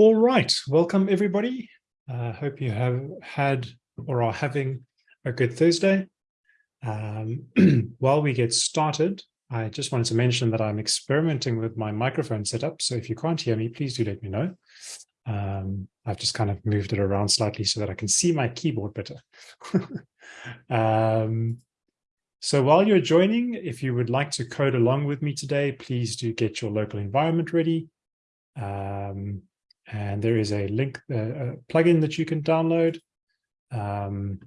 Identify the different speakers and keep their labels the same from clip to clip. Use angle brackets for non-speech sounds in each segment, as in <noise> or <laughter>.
Speaker 1: All right, welcome everybody. I uh, hope you have had or are having a good Thursday. Um, <clears throat> while we get started, I just wanted to mention that I'm experimenting with my microphone setup. So if you can't hear me, please do let me know. Um, I've just kind of moved it around slightly so that I can see my keyboard better. <laughs> um, so while you're joining, if you would like to code along with me today, please do get your local environment ready. Um, and there is a link, uh, a plugin that you can download, um,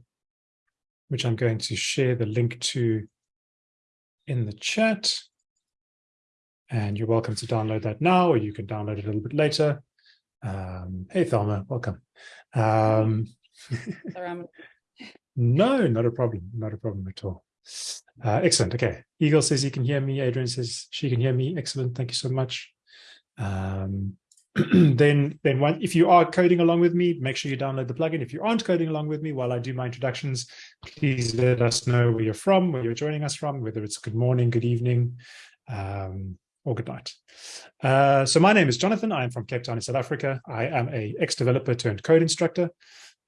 Speaker 1: which I'm going to share the link to in the chat. And you're welcome to download that now, or you can download it a little bit later. Um, hey, Thelma, welcome. Um, <laughs> no, not a problem. Not a problem at all. Uh, excellent. Okay. Eagle says he can hear me. Adrian says she can hear me. Excellent. Thank you so much. Um, <clears throat> then then one, if you are coding along with me, make sure you download the plugin. If you aren't coding along with me while I do my introductions, please let us know where you're from, where you're joining us from, whether it's good morning, good evening, um, or good night. Uh, so my name is Jonathan. I am from Cape Town in South Africa. I am a ex-developer turned code instructor,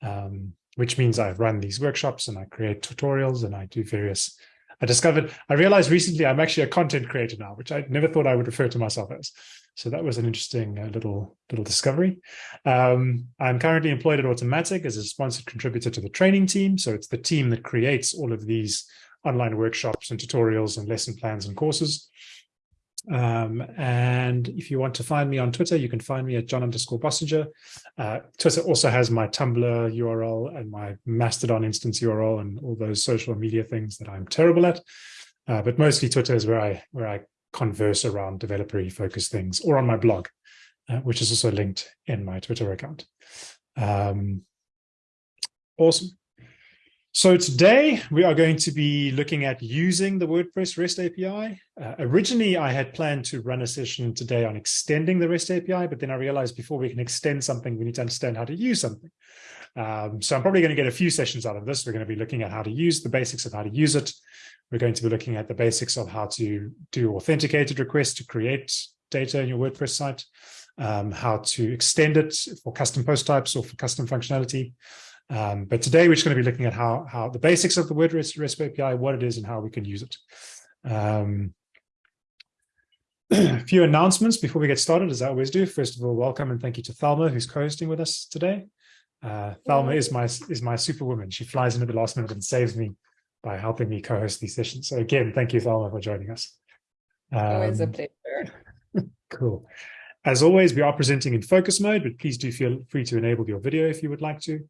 Speaker 1: um, which means I run these workshops and I create tutorials and I do various I discovered, I realized recently I'm actually a content creator now, which I never thought I would refer to myself as. So that was an interesting uh, little little discovery. Um, I'm currently employed at Automattic as a sponsored contributor to the training team. So it's the team that creates all of these online workshops and tutorials and lesson plans and courses. Um, and if you want to find me on Twitter, you can find me at John underscore Bossenger. Uh, Twitter also has my Tumblr URL and my Mastodon instance URL and all those social media things that I'm terrible at. Uh, but mostly Twitter is where I where I converse around developer focused things or on my blog, uh, which is also linked in my Twitter account. Um, awesome. So today we are going to be looking at using the WordPress REST API. Uh, originally, I had planned to run a session today on extending the REST API, but then I realized before we can extend something, we need to understand how to use something. Um, so I'm probably going to get a few sessions out of this. We're going to be looking at how to use the basics of how to use it. We're going to be looking at the basics of how to do authenticated requests to create data in your WordPress site, um, how to extend it for custom post types or for custom functionality. Um, but today we're just going to be looking at how, how the basics of the WordPress REST API, what it is and how we can use it. Um, <clears throat> a few announcements before we get started, as I always do. First of all, welcome and thank you to Thelma, who's co-hosting with us today. Uh, Thelma is my is my superwoman. She flies in at the last minute and saves me by helping me co-host these sessions. So again, thank you, Thelma, for joining us.
Speaker 2: Um, always a um, pleasure. <laughs>
Speaker 1: cool. As always, we are presenting in focus mode, but please do feel free to enable your video if you would like to.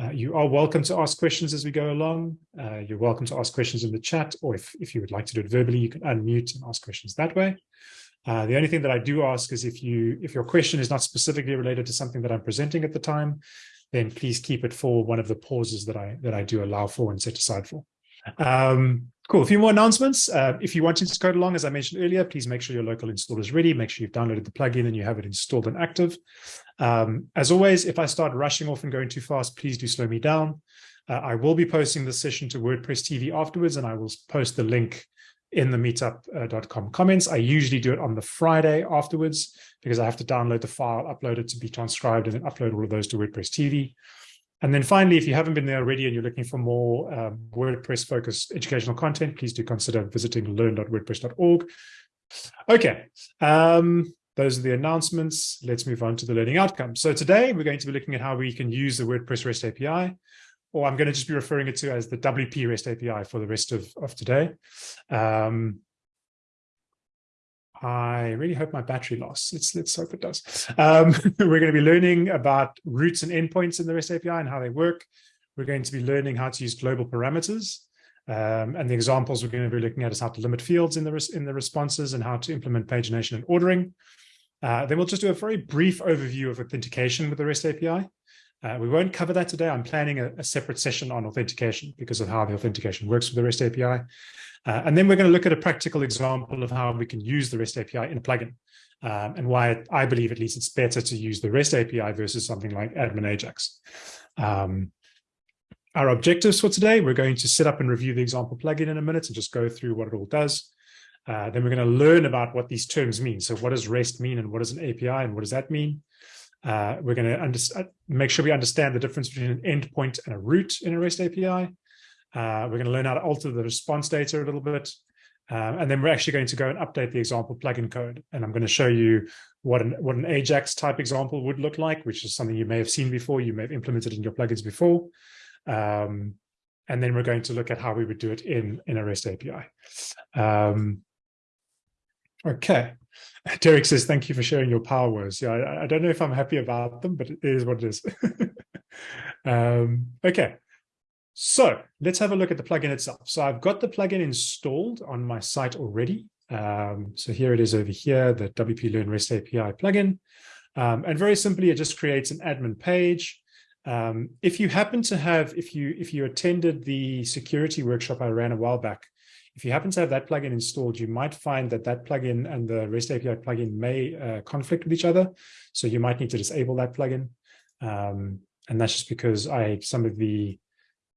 Speaker 1: Uh, you are welcome to ask questions as we go along. Uh, you're welcome to ask questions in the chat, or if, if you would like to do it verbally, you can unmute and ask questions that way. Uh, the only thing that I do ask is if you if your question is not specifically related to something that I'm presenting at the time, then please keep it for one of the pauses that I that I do allow for and set aside for. Um, cool. A few more announcements. Uh, if you want to code along, as I mentioned earlier, please make sure your local installer is ready. Make sure you've downloaded the plugin and you have it installed and active. Um, as always, if I start rushing off and going too fast, please do slow me down. Uh, I will be posting this session to WordPress TV afterwards, and I will post the link in the meetup.com comments. I usually do it on the Friday afterwards because I have to download the file, upload it to be transcribed, and then upload all of those to WordPress TV. And then finally, if you haven't been there already and you're looking for more um, WordPress focused educational content, please do consider visiting learn.wordpress.org. Okay, um, those are the announcements. Let's move on to the learning outcomes. So today we're going to be looking at how we can use the WordPress REST API, or I'm going to just be referring it to as the WP REST API for the rest of, of today. Um, I really hope my battery lasts. Let's, let's hope it does. Um, <laughs> we're going to be learning about routes and endpoints in the REST API and how they work. We're going to be learning how to use global parameters. Um, and the examples we're going to be looking at is how to limit fields in the, in the responses and how to implement pagination and ordering. Uh, then we'll just do a very brief overview of authentication with the REST API. Uh, we won't cover that today. I'm planning a, a, separate session on authentication because of how the authentication works with the REST API. Uh, and then we're going to look at a practical example of how we can use the REST API in a plugin um, and why I believe at least it's better to use the REST API versus something like Admin Ajax. Um, our objectives for today, we're going to set up and review the example plugin in a minute and just go through what it all does. Uh, then we're going to learn about what these terms mean. So what does REST mean and what is an API and what does that mean? Uh, we're going to uh, make sure we understand the difference between an endpoint and a route in a REST API. Uh, we're going to learn how to alter the response data a little bit. Um, and then we're actually going to go and update the example plugin code. And I'm going to show you what an, what an Ajax type example would look like, which is something you may have seen before, you may have implemented in your plugins before. Um, and then we're going to look at how we would do it in, in a REST API. Um, okay. <laughs> Derek says, thank you for sharing your power words. Yeah, I, I, don't know if I'm happy about them, but it is what it is. <laughs> um, okay. So let's have a look at the plugin itself. So I've got the plugin installed on my site already. Um, so here it is over here, the WP Learn REST API plugin. Um, and very simply, it just creates an admin page. Um, if you happen to have, if you if you attended the security workshop I ran a while back, if you happen to have that plugin installed, you might find that that plugin and the REST API plugin may uh, conflict with each other. So you might need to disable that plugin. Um, and that's just because I some of the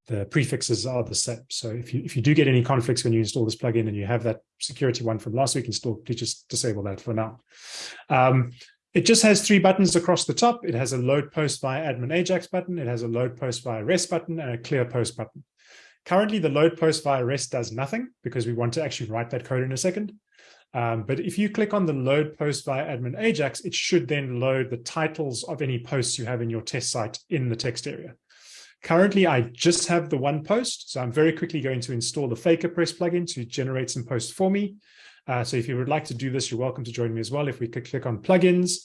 Speaker 1: the prefixes are the same. So if you if you do get any conflicts when you install this plugin and you have that security one from last week installed, please just disable that for now. Um, it just has three buttons across the top. It has a load post via admin Ajax button. It has a load post via REST button and a clear post button. Currently, the load post via REST does nothing because we want to actually write that code in a second. Um, but if you click on the load post via admin Ajax, it should then load the titles of any posts you have in your test site in the text area. Currently, I just have the one post, so I'm very quickly going to install the FakerPress plugin to generate some posts for me. Uh, so if you would like to do this, you're welcome to join me as well. If we could click on plugins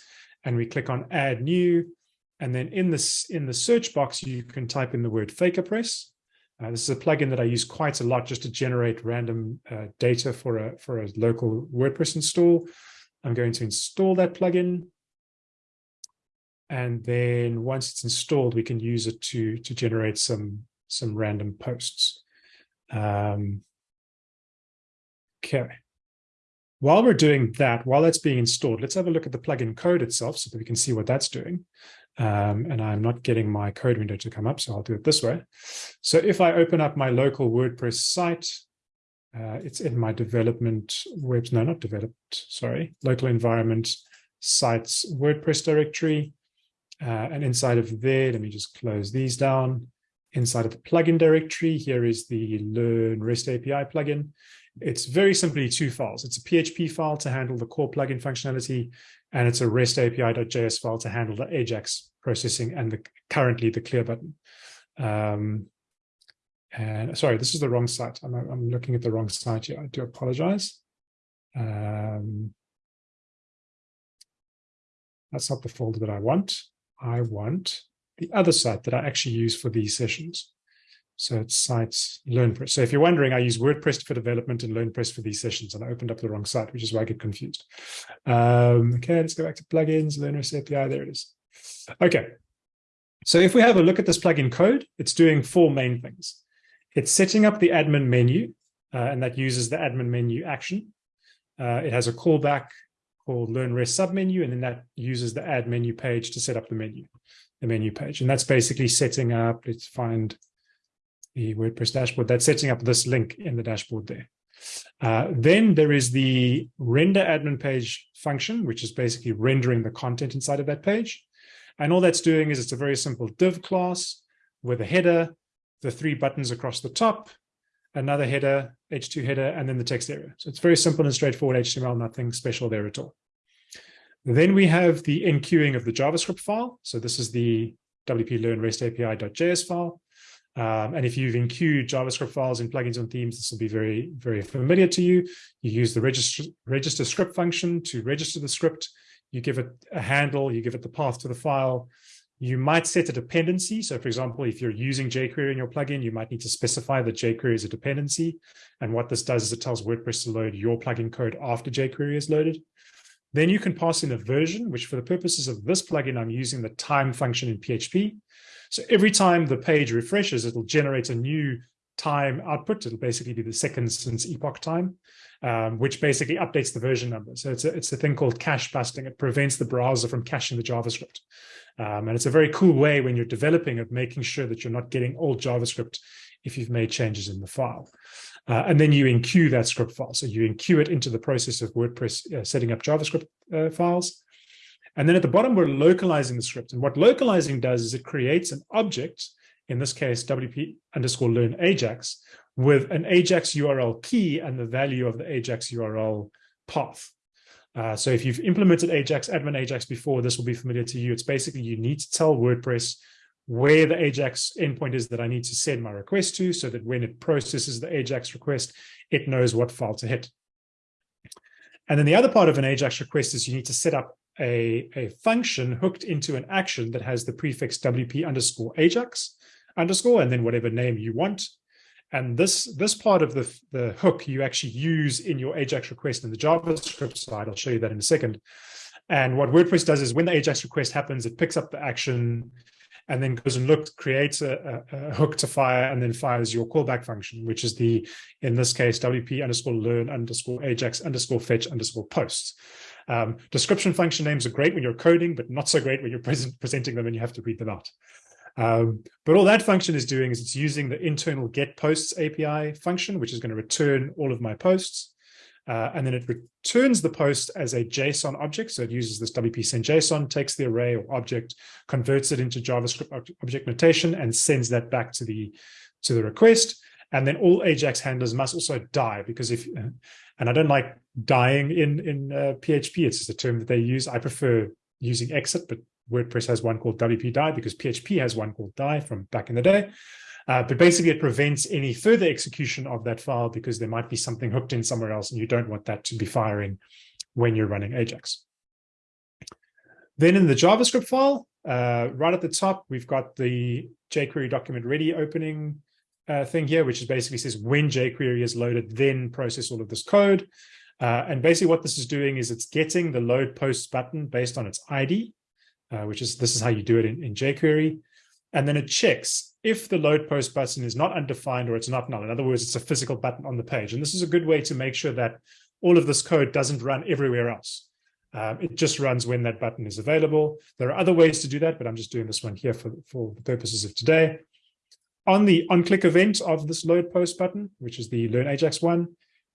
Speaker 1: and we click on add new, and then in this in the search box, you can type in the word FakerPress. Uh, this is a plugin that I use quite a lot just to generate random uh, data for a for a local WordPress install. I'm going to install that plugin. And then once it's installed, we can use it to, to generate some, some random posts. Um, okay. While we're doing that, while that's being installed, let's have a look at the plugin code itself so that we can see what that's doing. Um, and I'm not getting my code window to come up, so I'll do it this way. So if I open up my local WordPress site, uh, it's in my development webs, no, not developed, sorry, local environment sites WordPress directory. Uh, and inside of there, let me just close these down. Inside of the plugin directory, here is the Learn REST API plugin. It's very simply two files. It's a PHP file to handle the core plugin functionality, and it's a REST API.js file to handle the Ajax processing and the currently the clear button. Um, and sorry, this is the wrong site. I'm, I'm looking at the wrong site here. I do apologize. Um, that's not the folder that I want. I want the other site that I actually use for these sessions. So it's sites LearnPress. So if you're wondering, I use WordPress for development and LearnPress for these sessions, and I opened up the wrong site, which is why I get confused. Um, okay, let's go back to plugins, LearnRest API. There it is. Okay. So if we have a look at this plugin code, it's doing four main things. It's setting up the admin menu, uh, and that uses the admin menu action. Uh, it has a callback called Learn Rest submenu, and then that uses the add menu page to set up the menu, the menu page. And that's basically setting up, let's find the WordPress dashboard, that's setting up this link in the dashboard there. Uh, then there is the render admin page function, which is basically rendering the content inside of that page. And all that's doing is it's a very simple div class with a header, the three buttons across the top, another header, H2 header, and then the text area. So it's very simple and straightforward HTML, nothing special there at all. Then we have the enqueuing of the JavaScript file. So this is the WP Learn REST API.js file. Um, and if you've enqueued JavaScript files in plugins and themes, this will be very, very familiar to you. You use the register, register script function to register the script. You give it a handle, you give it the path to the file, you might set a dependency. So for example, if you're using jQuery in your plugin, you might need to specify that jQuery is a dependency. And what this does is it tells WordPress to load your plugin code after jQuery is loaded. Then you can pass in a version, which for the purposes of this plugin, I'm using the time function in PHP. So every time the page refreshes, it'll generate a new time output. It'll basically be the second since epoch time, um, which basically updates the version number. So it's a, it's a thing called cache busting. It prevents the browser from caching the JavaScript. Um, and it's a very cool way when you're developing of making sure that you're not getting old JavaScript if you've made changes in the file. Uh, and then you enqueue that script file. So you enqueue it into the process of WordPress uh, setting up JavaScript uh, files. And then at the bottom, we're localizing the script. And what localizing does is it creates an object, in this case, WP underscore learn Ajax, with an Ajax URL key and the value of the Ajax URL path. Uh, so if you've implemented Ajax, admin Ajax before, this will be familiar to you. It's basically you need to tell WordPress where the Ajax endpoint is that I need to send my request to so that when it processes the Ajax request, it knows what file to hit. And then the other part of an Ajax request is you need to set up a, a function hooked into an action that has the prefix WP underscore Ajax underscore, and then whatever name you want. And this, this part of the, the hook you actually use in your Ajax request in the JavaScript side. I'll show you that in a second. And what WordPress does is when the Ajax request happens, it picks up the action and then goes and looks, creates a, a, a, hook to fire, and then fires your callback function, which is the, in this case, WP underscore learn underscore Ajax underscore fetch underscore posts. Um, description function names are great when you're coding, but not so great when you're <laughs> present, presenting them and you have to read them out. Um, but all that function is doing is it's using the internal get posts API function, which is going to return all of my posts. Uh, and then it returns the post as a JSON object. So it uses this WP send JSON, takes the array or object, converts it into JavaScript object notation, and sends that back to the to the request. And then all Ajax handlers must also die because if, and I don't like dying in in uh, PHP. It's just a term that they use. I prefer using exit, but WordPress has one called WP die because PHP has one called die from back in the day. Uh, but basically, it prevents any further execution of that file because there might be something hooked in somewhere else, and you don't want that to be firing when you're running Ajax. Then in the JavaScript file, uh, right at the top, we've got the jQuery document ready opening uh, thing here, which is basically says when jQuery is loaded, then process all of this code. Uh, and basically what this is doing is it's getting the load posts button based on its ID, uh, which is this is how you do it in, in jQuery. And then it checks if the load post button is not undefined or it's not null. In other words, it's a physical button on the page. And this is a good way to make sure that all of this code doesn't run everywhere else. Um, it just runs when that button is available. There are other ways to do that, but I'm just doing this one here for, for the purposes of today. On the on-click event of this load post button, which is the Learn Ajax one,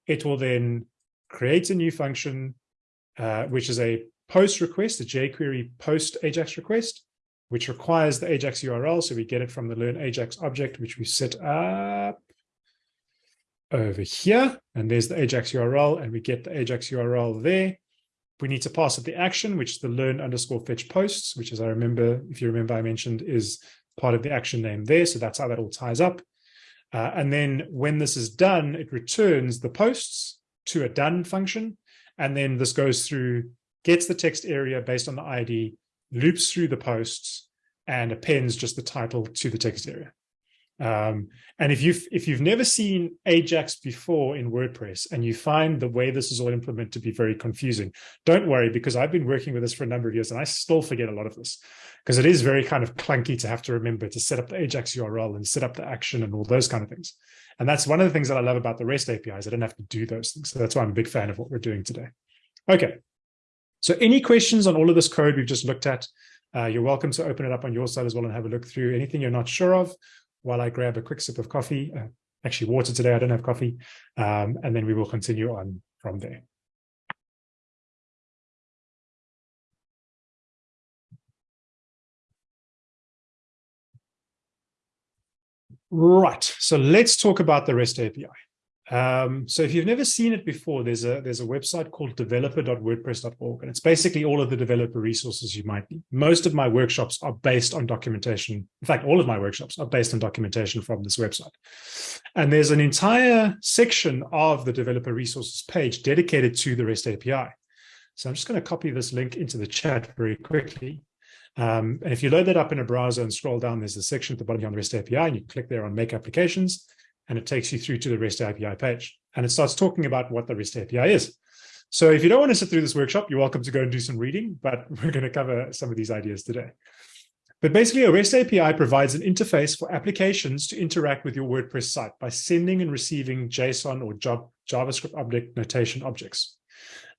Speaker 1: it will then create a new function, uh, which is a post request, a jQuery post Ajax request, which requires the Ajax URL. So we get it from the learn Ajax object, which we set up over here. And there's the Ajax URL, and we get the Ajax URL there. We need to pass it the action, which is the learn underscore fetch posts, which as I remember, if you remember, I mentioned is part of the action name there. So that's how that all ties up. Uh, and then when this is done, it returns the posts to a done function. And then this goes through, gets the text area based on the ID, loops through the posts and appends just the title to the text area. Um, and if you've if you've never seen Ajax before in WordPress and you find the way this is all implemented to be very confusing, don't worry because I've been working with this for a number of years and I still forget a lot of this because it is very kind of clunky to have to remember to set up the Ajax URL and set up the action and all those kind of things. And that's one of the things that I love about the REST APIs. I don't have to do those things. So that's why I'm a big fan of what we're doing today. Okay, so any questions on all of this code we've just looked at, uh, you're welcome to open it up on your side as well and have a look through anything you're not sure of while I grab a quick sip of coffee, uh, actually water today, I don't have coffee, um, and then we will continue on from there. Right, so let's talk about the REST API. Um, so if you've never seen it before, there's a there's a website called developer.wordpress.org, and it's basically all of the developer resources you might need. Most of my workshops are based on documentation. In fact, all of my workshops are based on documentation from this website. And there's an entire section of the developer resources page dedicated to the REST API. So I'm just going to copy this link into the chat very quickly. Um, and if you load that up in a browser and scroll down, there's a section at the bottom here on the REST API, and you click there on Make Applications and it takes you through to the REST API page. And it starts talking about what the REST API is. So if you don't want to sit through this workshop, you're welcome to go and do some reading, but <laughs> we're going to cover some of these ideas today. But basically, a REST API provides an interface for applications to interact with your WordPress site by sending and receiving JSON or JavaScript object notation objects.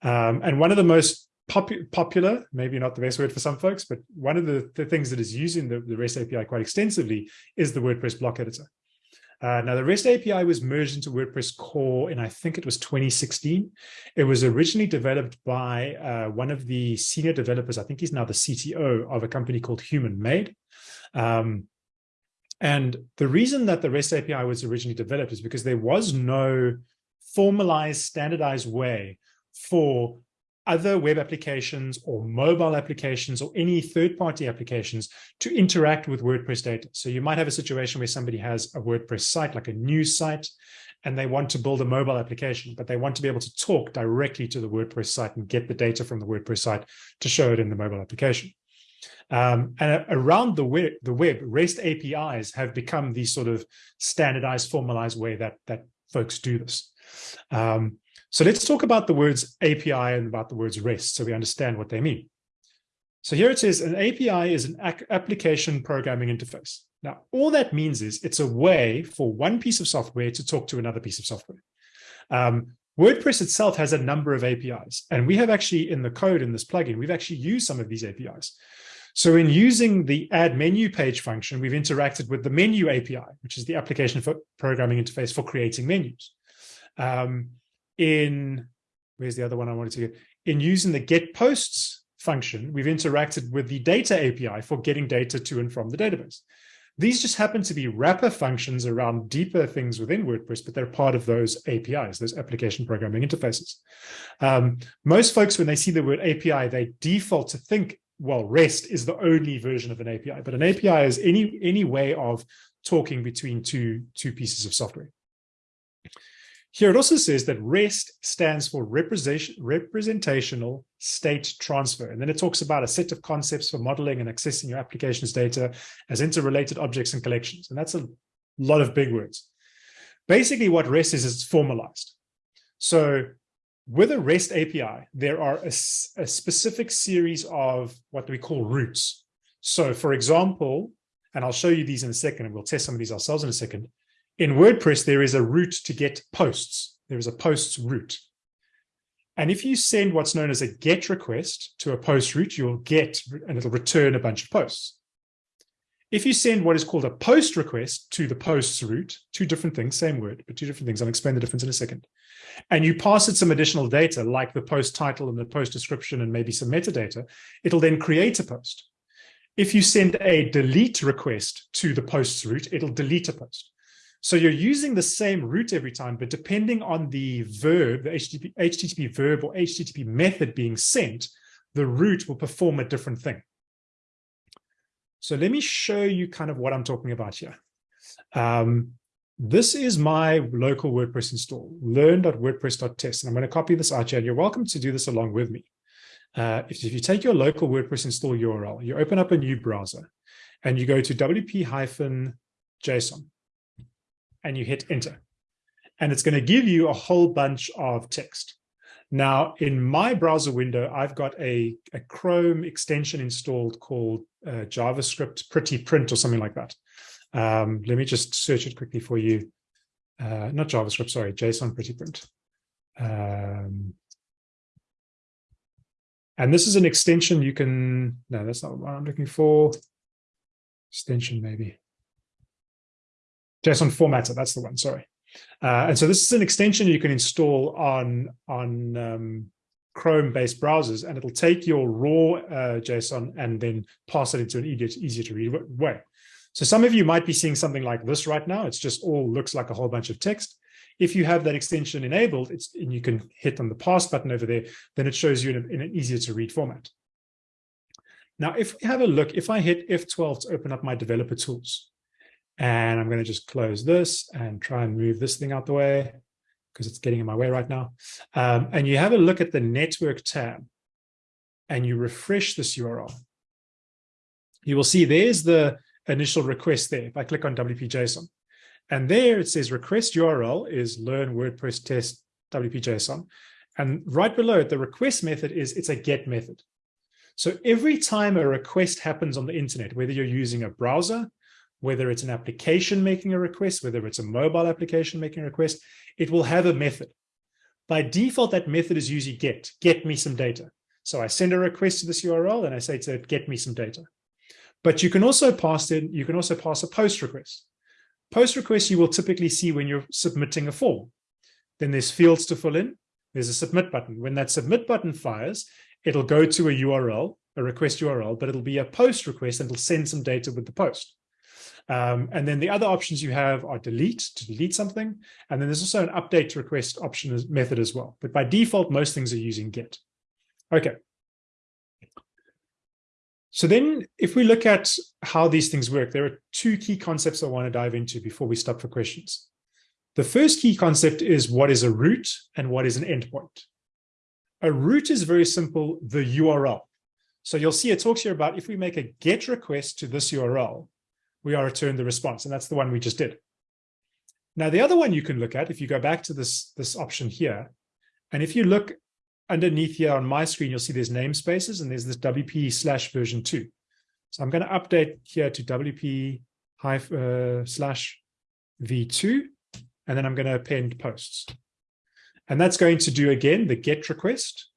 Speaker 1: Um, and one of the most popu popular, maybe not the best word for some folks, but one of the, the things that is using the, the REST API quite extensively is the WordPress block editor. Uh, now, the REST API was merged into WordPress core and I think it was 2016. It was originally developed by uh, one of the senior developers, I think he's now the CTO of a company called Human Made. Um, and the reason that the REST API was originally developed is because there was no formalized, standardized way for other web applications or mobile applications or any third-party applications to interact with WordPress data. So you might have a situation where somebody has a WordPress site, like a news site, and they want to build a mobile application, but they want to be able to talk directly to the WordPress site and get the data from the WordPress site to show it in the mobile application. Um, and around the web, the web, REST APIs have become the sort of standardized, formalized way that, that folks do this. Um, so let's talk about the words API and about the words REST so we understand what they mean. So here it says an API is an application programming interface. Now, all that means is it's a way for one piece of software to talk to another piece of software. Um, WordPress itself has a number of APIs, and we have actually in the code in this plugin, we've actually used some of these APIs. So in using the add menu page function, we've interacted with the menu API, which is the application for programming interface for creating menus. Um, in, where's the other one I wanted to get? In using the get posts function, we've interacted with the data API for getting data to and from the database. These just happen to be wrapper functions around deeper things within WordPress, but they're part of those APIs, those application programming interfaces. Um, most folks, when they see the word API, they default to think, well, REST is the only version of an API, but an API is any, any way of talking between two, two pieces of software. Here it also says that REST stands for representation, representational state transfer. And then it talks about a set of concepts for modeling and accessing your application's data as interrelated objects and collections. And that's a lot of big words. Basically what REST is, is it's formalized. So with a REST API, there are a, a specific series of what we call routes. So for example, and I'll show you these in a second, and we'll test some of these ourselves in a second. In WordPress, there is a route to get posts. There is a posts route. And if you send what's known as a GET request to a post route, you'll get, and it'll return a bunch of posts. If you send what is called a post request to the posts route, two different things, same word, but two different things. I'll explain the difference in a second. And you pass it some additional data like the post title and the post description and maybe some metadata, it'll then create a post. If you send a delete request to the posts route, it'll delete a post. So you're using the same route every time, but depending on the verb, the HTTP, HTTP verb or HTTP method being sent, the route will perform a different thing. So let me show you kind of what I'm talking about here. Um, this is my local WordPress install, learn.wordpress.test. And I'm going to copy this out here. And you're welcome to do this along with me. Uh, if, if you take your local WordPress install URL, you open up a new browser and you go to wp-json and you hit enter. And it's going to give you a whole bunch of text. Now, in my browser window, I've got a, a Chrome extension installed called uh, JavaScript Pretty Print or something like that. Um, let me just search it quickly for you. Uh, not JavaScript, sorry, JSON Pretty Print. Um, and this is an extension you can, no, that's not what I'm looking for. Extension maybe. JSON formatter, that's the one, sorry. Uh, and so this is an extension you can install on, on um, Chrome-based browsers, and it'll take your raw uh, JSON and then pass it into an easier, to read way. So some of you might be seeing something like this right now. It's just all looks like a whole bunch of text. If you have that extension enabled, it's and you can hit on the pass button over there, then it shows you in, a, in an easier to read format. Now, if we have a look, if I hit F12 to open up my developer tools, and I'm going to just close this and try and move this thing out the way because it's getting in my way right now. Um, and you have a look at the network tab and you refresh this URL. You will see there's the initial request there. If I click on WP-JSON and there it says request URL is learn WordPress test WP-JSON. And right below it, the request method is it's a get method. So every time a request happens on the internet, whether you're using a browser, whether it's an application making a request, whether it's a mobile application making a request, it will have a method. By default, that method is usually get, get me some data. So I send a request to this URL and I say to it, get me some data. But you can also pass in, you can also pass a post request. Post requests you will typically see when you're submitting a form. Then there's fields to fill in. There's a submit button. When that submit button fires, it'll go to a URL, a request URL, but it'll be a post request and it'll send some data with the post. Um, and then the other options you have are delete to delete something. And then there's also an update to request option as, method as well. But by default, most things are using get. Okay. So then if we look at how these things work, there are two key concepts I want to dive into before we stop for questions. The first key concept is what is a route and what is an endpoint. A route is very simple, the URL. So you'll see it talks here about if we make a GET request to this URL, we are returned the response, and that's the one we just did. Now, the other one you can look at, if you go back to this, this option here, and if you look underneath here on my screen, you'll see there's namespaces and there's this WP slash version two. So I'm going to update here to WP uh, slash V2, and then I'm going to append posts. And that's going to do again the GET request.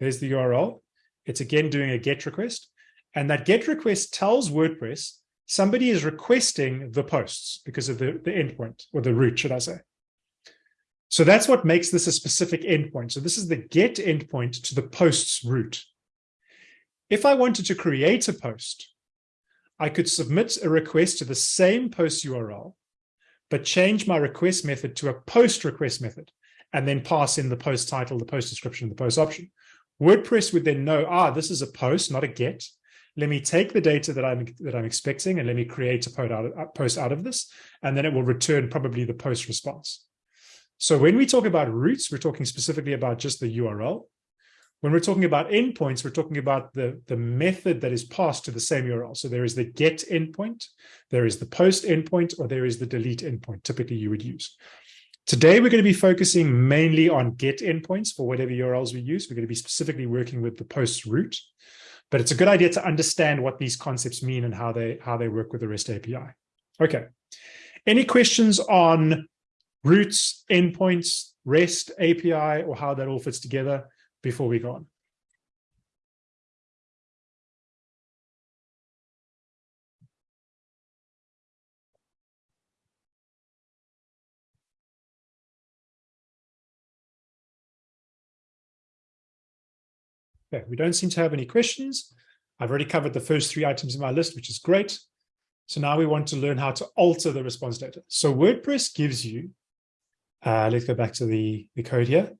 Speaker 1: There's the URL. It's again doing a GET request. And that GET request tells WordPress somebody is requesting the posts because of the, the endpoint or the route, should I say. So that's what makes this a specific endpoint. So this is the get endpoint to the posts route. If I wanted to create a post, I could submit a request to the same post URL, but change my request method to a post request method, and then pass in the post title, the post description, the post option. WordPress would then know, ah, this is a post, not a get let me take the data that I'm that I'm expecting and let me create a post out of, this, and then it will return probably the post response. So when we talk about routes, we're talking specifically about just the URL. When we're talking about endpoints, we're talking about the, the method that is passed to the same URL. So there is the get endpoint, there is the post endpoint, or there is the delete endpoint, typically you would use. Today, we're going to be focusing mainly on get endpoints for whatever URLs we use. We're going to be specifically working with the post route. But it's a good idea to understand what these concepts mean and how they how they work with the REST API. Okay. Any questions on routes, endpoints, REST API, or how that all fits together before we go on? Okay, we don't seem to have any questions. I've already covered the first three items in my list, which is great. So now we want to learn how to alter the response data. So WordPress gives you, uh, let's go back to the, the code here.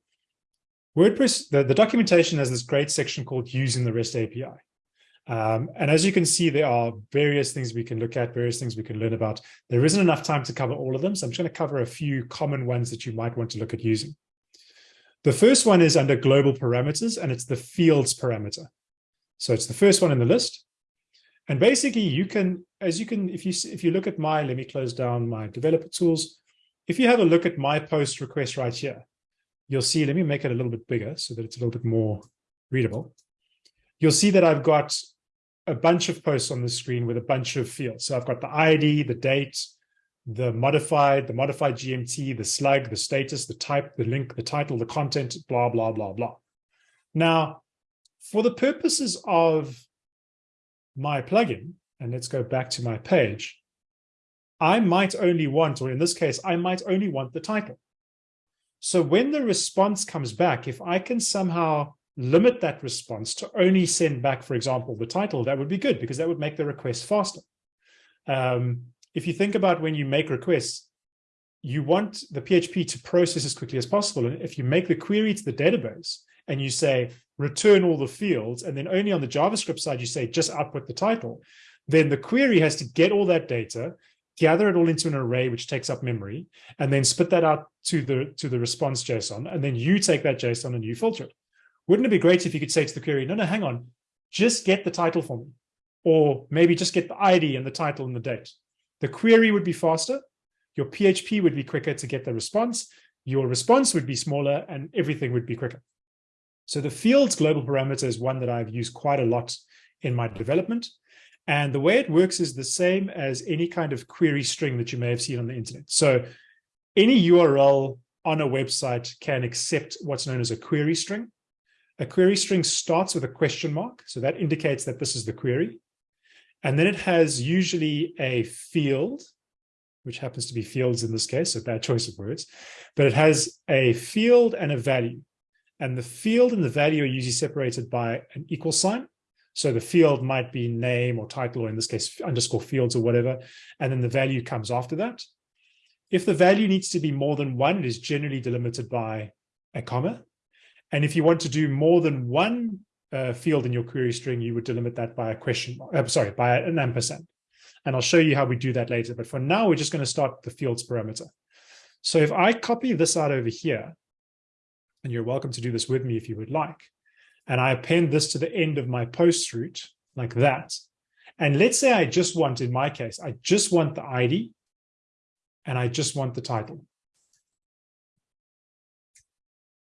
Speaker 1: WordPress, the, the documentation has this great section called using the REST API. Um, and as you can see, there are various things we can look at, various things we can learn about. There isn't enough time to cover all of them, so I'm just going to cover a few common ones that you might want to look at using. The first one is under global parameters, and it's the fields parameter. So it's the first one in the list. And basically you can, as you can, if you if you look at my, let me close down my developer tools. If you have a look at my post request right here, you'll see, let me make it a little bit bigger so that it's a little bit more readable. You'll see that I've got a bunch of posts on the screen with a bunch of fields. So I've got the ID, the date, the modified, the modified GMT, the slug, the status, the type, the link, the title, the content, blah, blah, blah, blah. Now, for the purposes of my plugin, and let's go back to my page, I might only want, or in this case, I might only want the title. So when the response comes back, if I can somehow limit that response to only send back, for example, the title, that would be good because that would make the request faster. Um, if you think about when you make requests, you want the PHP to process as quickly as possible. And if you make the query to the database and you say, return all the fields, and then only on the JavaScript side, you say, just output the title, then the query has to get all that data, gather it all into an array, which takes up memory, and then spit that out to the, to the response JSON. And then you take that JSON and you filter it. Wouldn't it be great if you could say to the query, no, no, hang on, just get the title for me. Or maybe just get the ID and the title and the date. The query would be faster. Your PHP would be quicker to get the response. Your response would be smaller and everything would be quicker. So the fields global parameter is one that I've used quite a lot in my development. And the way it works is the same as any kind of query string that you may have seen on the internet. So any URL on a website can accept what's known as a query string. A query string starts with a question mark. So that indicates that this is the query. And then it has usually a field which happens to be fields in this case, so bad choice of words, but it has a field and a value. And the field and the value are usually separated by an equal sign. So the field might be name or title, or in this case, underscore fields or whatever. And then the value comes after that. If the value needs to be more than one, it is generally delimited by a comma. And if you want to do more than one uh, field in your query string, you would delimit that by a question mark, uh, sorry, by an ampersand. And I'll show you how we do that later. But for now, we're just going to start the fields parameter. So if I copy this out over here, and you're welcome to do this with me if you would like, and I append this to the end of my post route like that. And let's say I just want, in my case, I just want the ID and I just want the title.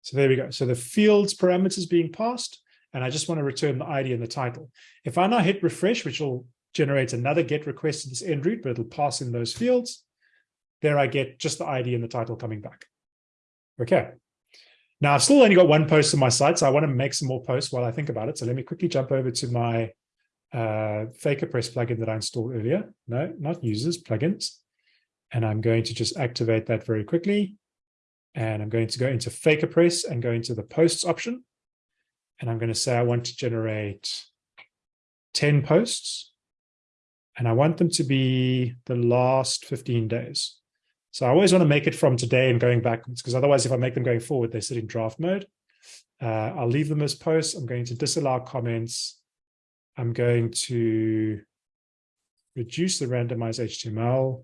Speaker 1: So there we go. So the fields parameters being passed, and I just want to return the ID and the title. If I now hit refresh, which will generate another get request to this end route, but it'll pass in those fields, there I get just the ID and the title coming back. Okay. Now I've still only got one post on my site, so I want to make some more posts while I think about it. So let me quickly jump over to my uh, FakerPress plugin that I installed earlier. No, not users, plugins. And I'm going to just activate that very quickly. And I'm going to go into FakerPress and go into the posts option. And I'm going to say I want to generate 10 posts. And I want them to be the last 15 days. So I always want to make it from today and going backwards, because otherwise, if I make them going forward, they sit in draft mode. Uh, I'll leave them as posts. I'm going to disallow comments. I'm going to reduce the randomized HTML.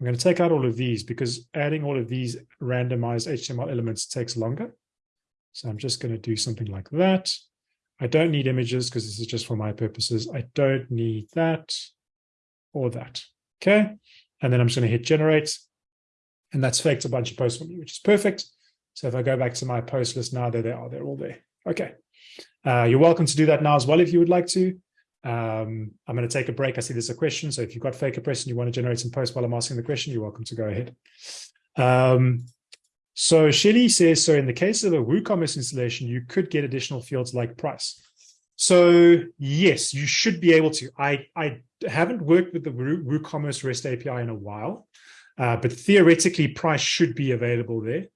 Speaker 1: I'm going to take out all of these because adding all of these randomized HTML elements takes longer. So I'm just going to do something like that. I don't need images because this is just for my purposes. I don't need that or that. Okay. And then I'm just going to hit generate. And that's faked a bunch of posts for me, which is perfect. So if I go back to my post list now, there they are. They're all there. Okay. Uh, you're welcome to do that now as well if you would like to. Um, I'm going to take a break. I see there's a question. So if you've got FakerPress and you want to generate some posts while I'm asking the question, you're welcome to go ahead. Um, so Shelly says, so in the case of a WooCommerce installation, you could get additional fields like price. So yes, you should be able to. I, I haven't worked with the WooCommerce REST API in a while, uh, but theoretically price should be available there.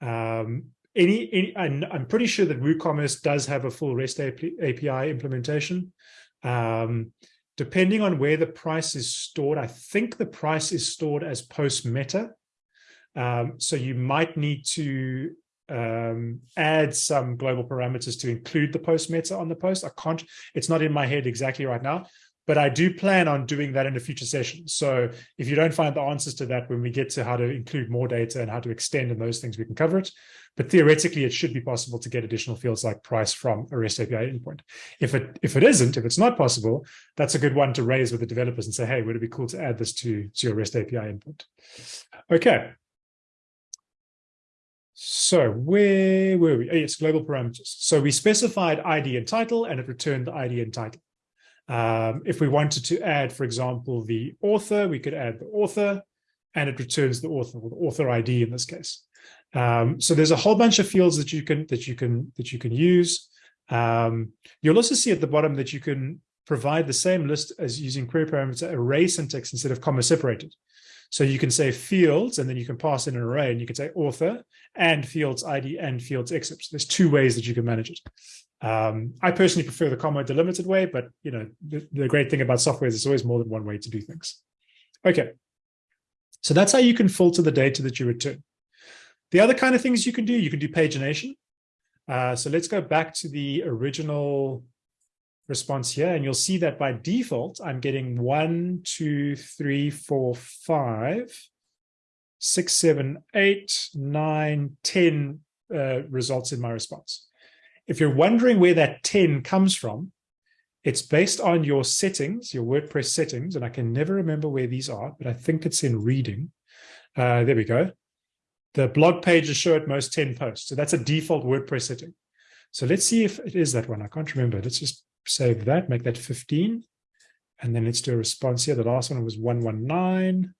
Speaker 1: Um, any, any I'm, I'm, pretty sure that WooCommerce does have a full REST API implementation. Um, depending on where the price is stored, I think the price is stored as post meta. Um, so you might need to um, add some global parameters to include the post meta on the post. I can't, it's not in my head exactly right now, but I do plan on doing that in a future session. So if you don't find the answers to that when we get to how to include more data and how to extend and those things, we can cover it. But theoretically, it should be possible to get additional fields like price from a REST API endpoint. If it if it isn't, if it's not possible, that's a good one to raise with the developers and say, hey, would it be cool to add this to, to your REST API endpoint? Okay, so where were we? Oh, yes, global parameters. So we specified ID and title, and it returned the ID and title. Um, if we wanted to add, for example, the author, we could add the author, and it returns the author, or the author ID in this case. Um, so there's a whole bunch of fields that you can that you can that you can use. Um, you'll also see at the bottom that you can provide the same list as using query parameter array syntax instead of comma separated. So you can say fields, and then you can pass in an array, and you can say author and fields ID and fields excerpt. So there's two ways that you can manage it. Um, I personally prefer the comma delimited way, but you know the, the great thing about software is there's always more than one way to do things. Okay, so that's how you can filter the data that you return. The other kind of things you can do, you can do pagination. Uh, so let's go back to the original response here, and you'll see that by default, I'm getting one, two, three, four, five, six, seven, eight, nine, 10 uh, results in my response. If you're wondering where that 10 comes from, it's based on your settings, your WordPress settings, and I can never remember where these are, but I think it's in reading. Uh, there we go. The blog pages show at most 10 posts. So that's a default WordPress setting. So let's see if it is that one. I can't remember. Let's just save that, make that 15. And then let's do a response here. The last one was 119.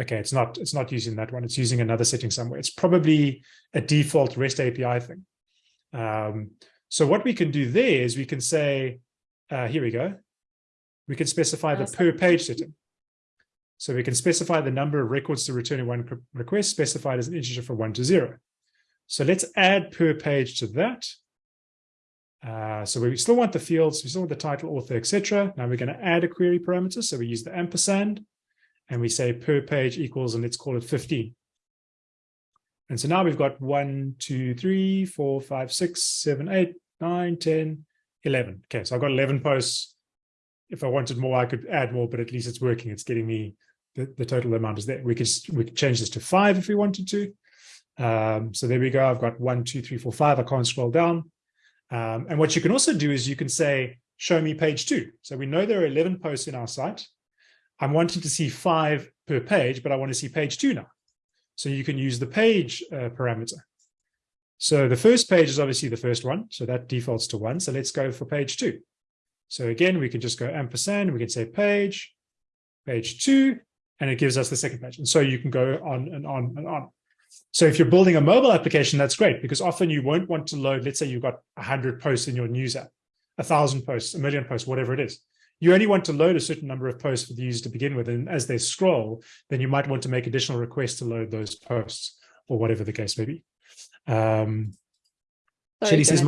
Speaker 1: Okay, it's not, it's not using that one. It's using another setting somewhere. It's probably a default REST API thing. Um, so what we can do there is we can say, uh, here we go. We can specify the per page setting. So we can specify the number of records to return in one request specified as an integer from one to zero. So let's add per page to that. Uh, so we still want the fields, we still want the title, author, etc. Now we're going to add a query parameter. So we use the ampersand and we say per page equals, and let's call it 15. And so now we've got one, two, three, four, five, six, seven, eight, nine, 10, 11. Okay, so I've got 11 posts. If I wanted more, I could add more, but at least it's working. It's getting me the, the total amount is there. We could we could change this to five if we wanted to. Um, so there we go. I've got one, two, three, four, five. I can't scroll down. Um, and what you can also do is you can say, show me page two. So we know there are 11 posts in our site. I'm wanting to see five per page, but I want to see page two now. So you can use the page uh, parameter. So the first page is obviously the first one. So that defaults to one. So let's go for page two. So again, we can just go ampersand. We can say page, page two, and it gives us the second page. And so you can go on and on and on. So if you're building a mobile application, that's great because often you won't want to load, let's say you've got 100 posts in your news app, a thousand posts, a million posts, whatever it is. You only want to load a certain number of posts for the user to begin with. And as they scroll, then you might want to make additional requests to load those posts or whatever the case may be. Um, Sorry, says,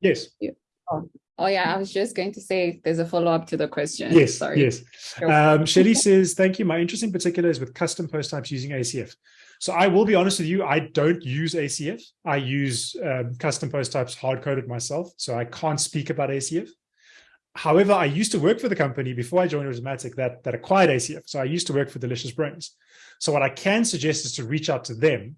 Speaker 1: yes.
Speaker 2: Yeah. Oh. oh. yeah, I was just going to say there's a follow-up to the question.
Speaker 1: Yes, Sorry. yes. Um, Shelly says, thank you. My interest in particular is with custom post types using ACF. So I will be honest with you, I don't use ACF. I use um, custom post types hard-coded myself, so I can't speak about ACF. However, I used to work for the company before I joined Automattic that, that acquired ACF. So I used to work for Delicious Brains. So what I can suggest is to reach out to them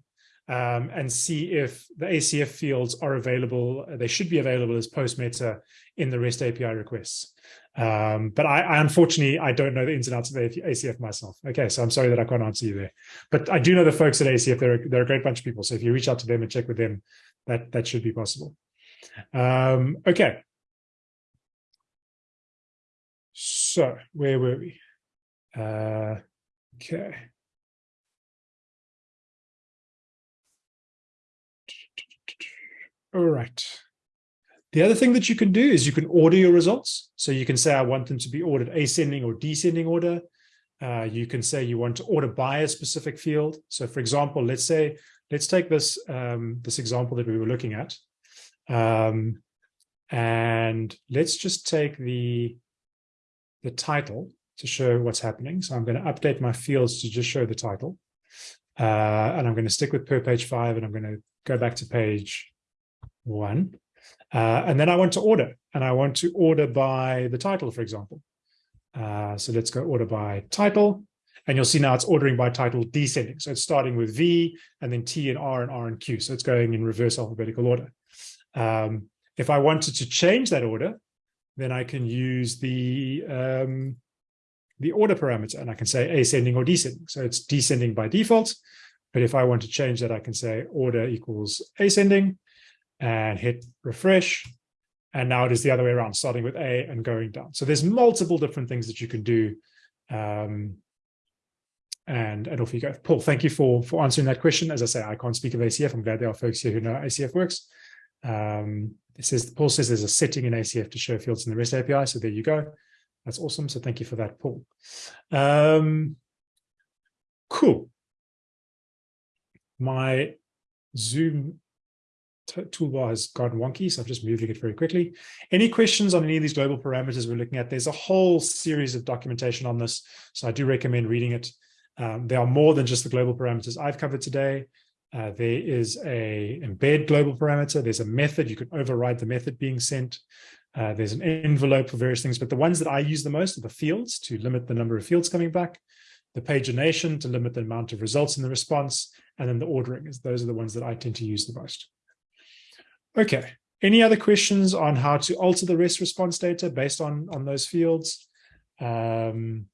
Speaker 1: um, and see if the ACF fields are available. They should be available as post meta in the REST API requests. Um, but I, I, unfortunately, I don't know the ins and outs of ACF myself. Okay, so I'm sorry that I can't answer you there. But I do know the folks at ACF, they're, they're a great bunch of people. So if you reach out to them and check with them, that, that should be possible. Um, okay. So where were we? Uh, okay. All right. The other thing that you can do is you can order your results. So you can say, I want them to be ordered ascending or descending order. Uh, you can say you want to order by a specific field. So for example, let's say, let's take this, um, this example that we were looking at. Um, and let's just take the, the title to show what's happening. So I'm going to update my fields to just show the title. Uh, and I'm going to stick with per page five, and I'm going to go back to page one. Uh, and then I want to order, and I want to order by the title, for example. Uh, so let's go order by title. And you'll see now it's ordering by title descending. So it's starting with V and then T and R and R and Q. So it's going in reverse alphabetical order. Um, if I wanted to change that order, then I can use the um, the order parameter and I can say ascending or descending. So it's descending by default. But if I want to change that, I can say order equals ascending and hit refresh. And now it is the other way around, starting with A and going down. So there's multiple different things that you can do. Um, and, and off you go. Paul, thank you for, for answering that question. As I say, I can't speak of ACF. I'm glad there are folks here who know ACF works. Um, it says, Paul says there's a setting in ACF to show fields in the REST API. So there you go. That's awesome. So thank you for that, Paul. Um, cool. My Zoom toolbar has gotten wonky, so I'm just moving it very quickly. Any questions on any of these global parameters we're looking at? There's a whole series of documentation on this, so I do recommend reading it. Um, there are more than just the global parameters I've covered today. Uh, there is a embed global parameter. There's a method. You can override the method being sent. Uh, there's an envelope for various things, but the ones that I use the most are the fields to limit the number of fields coming back, the pagination to limit the amount of results in the response, and then the ordering. Those are the ones that I tend to use the most. Okay, any other questions on how to alter the REST response data based on, on those fields? Um,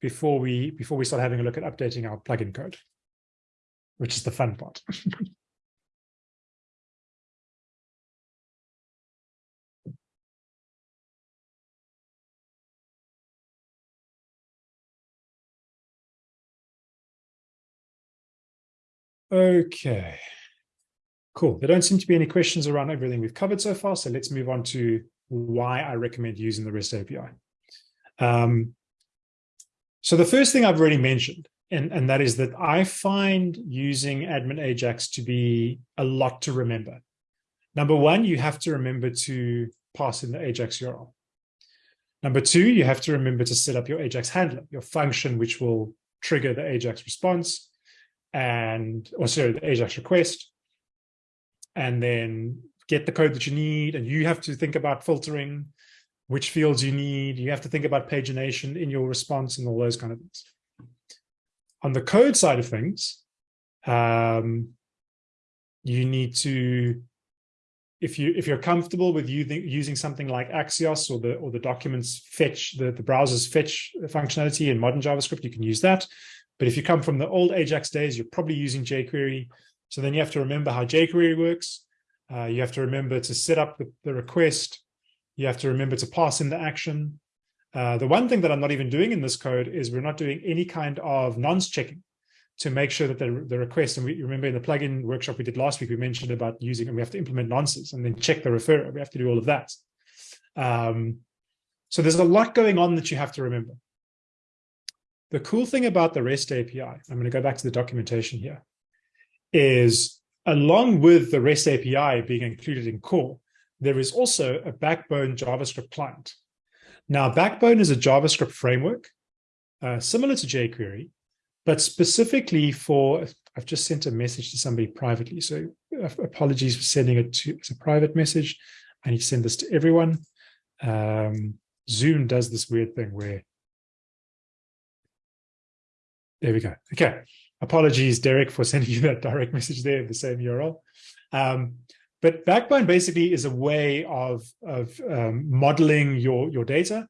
Speaker 1: before we before we start having a look at updating our plugin code, which is the fun part. <laughs> okay. Cool. There don't seem to be any questions around everything we've covered so far. So let's move on to why I recommend using the REST API. Um, So the first thing I've already mentioned, and, and that is that I find using admin Ajax to be a lot to remember. Number one, you have to remember to pass in the Ajax URL. Number two, you have to remember to set up your Ajax handler, your function, which will trigger the Ajax response and, or sorry, the Ajax request, and then get the code that you need. And you have to think about filtering which fields you need. You have to think about pagination in your response and all those kind of things. On the code side of things, um, you need to if you if you're comfortable with using using something like Axios or the or the documents fetch the the browser's fetch functionality in modern JavaScript, you can use that. But if you come from the old Ajax days, you're probably using jQuery. So then you have to remember how jQuery works. Uh, you have to remember to set up the, the, request. You have to remember to pass in the action. Uh, the one thing that I'm not even doing in this code is we're not doing any kind of nonce checking to make sure that the, the request, and we remember in the plugin workshop we did last week, we mentioned about using, and we have to implement nonces and then check the referrer. We have to do all of that. Um, so there's a lot going on that you have to remember. The cool thing about the REST API, I'm going to go back to the documentation here, is along with the REST API being included in core, there is also a Backbone JavaScript client. Now, Backbone is a JavaScript framework uh, similar to jQuery, but specifically for, I've just sent a message to somebody privately. So uh, apologies for sending it to as a private message. I need to send this to everyone. Um, Zoom does this weird thing where, there we go. Okay. Apologies, Derek, for <laughs> sending you that direct message there, the same URL. Um, but Backbone basically is a way of, of um, modeling your, your data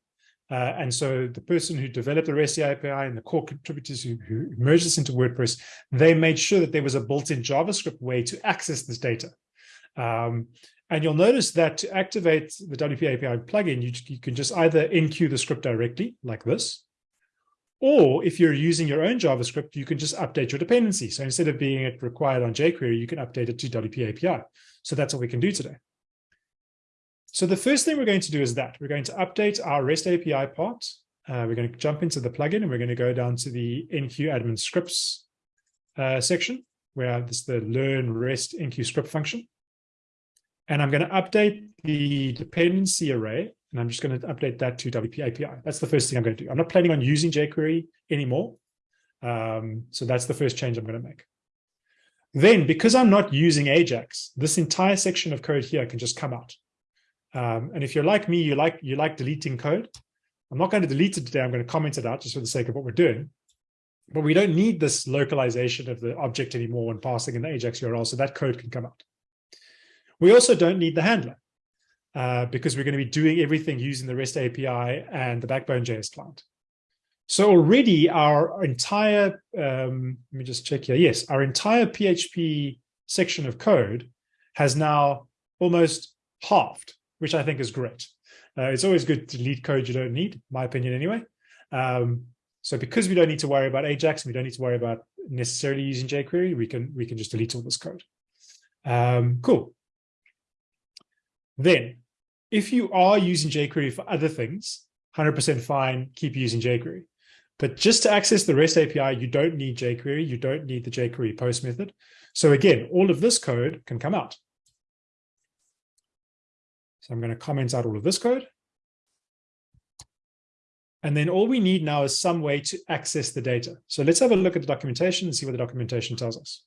Speaker 1: uh, and so the person who developed the REST API and the core contributors who, who merged this into WordPress, they made sure that there was a built-in JavaScript way to access this data. Um, and you'll notice that to activate the WP API plugin, you, you can just either enqueue the script directly like this, or if you're using your own JavaScript, you can just update your dependency. So instead of being it required on jQuery, you can update it to WP API. So that's what we can do today. So the first thing we're going to do is that we're going to update our REST API part. Uh, we're going to jump into the plugin and we're going to go down to the enqueue admin scripts uh, section where this is the learn REST enqueue script function. And I'm going to update the dependency array and I'm just going to update that to WP API. That's the first thing I'm going to do. I'm not planning on using jQuery anymore. Um, so that's the first change I'm going to make. Then, because I'm not using Ajax, this entire section of code here can just come out. Um, and if you're like me, you like you like deleting code. I'm not going to delete it today. I'm going to comment it out just for the sake of what we're doing. But we don't need this localization of the object anymore when passing in the Ajax URL, so that code can come out. We also don't need the handler uh, because we're going to be doing everything using the REST API and the Backbone JS client. So already our entire, um, let me just check here. Yes, our entire PHP section of code has now almost halved which I think is great. Uh, it's always good to delete code you don't need, my opinion anyway. Um, so because we don't need to worry about Ajax, we don't need to worry about necessarily using jQuery, we can we can just delete all this code. Um, cool. Then, if you are using jQuery for other things, 100% fine, keep using jQuery. But just to access the REST API, you don't need jQuery, you don't need the jQuery post method. So again, all of this code can come out. So I'm going to comment out all of this code. And then all we need now is some way to access the data. So let's have a look at the documentation and see what the documentation tells us.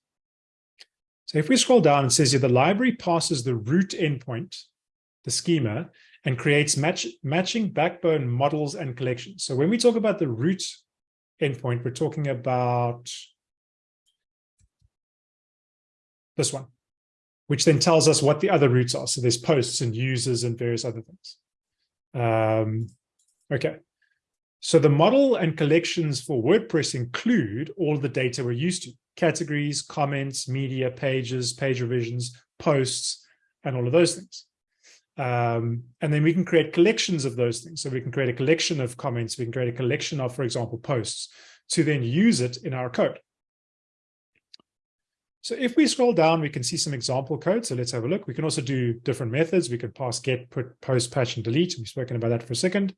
Speaker 1: So if we scroll down, it says here the library passes the root endpoint, the schema, and creates match, matching backbone models and collections. So when we talk about the root endpoint, we're talking about this one which then tells us what the other routes are. So there's posts and users and various other things. Um, okay. So the model and collections for WordPress include all the data we're used to, categories, comments, media, pages, page revisions, posts, and all of those things. Um, and then we can create collections of those things. So we can create a collection of comments, we can create a collection of, for example, posts to then use it in our code. So if we scroll down, we can see some example code. So let's have a look. We can also do different methods. We can pass get, put, post, patch, and delete. We've spoken about that for a second.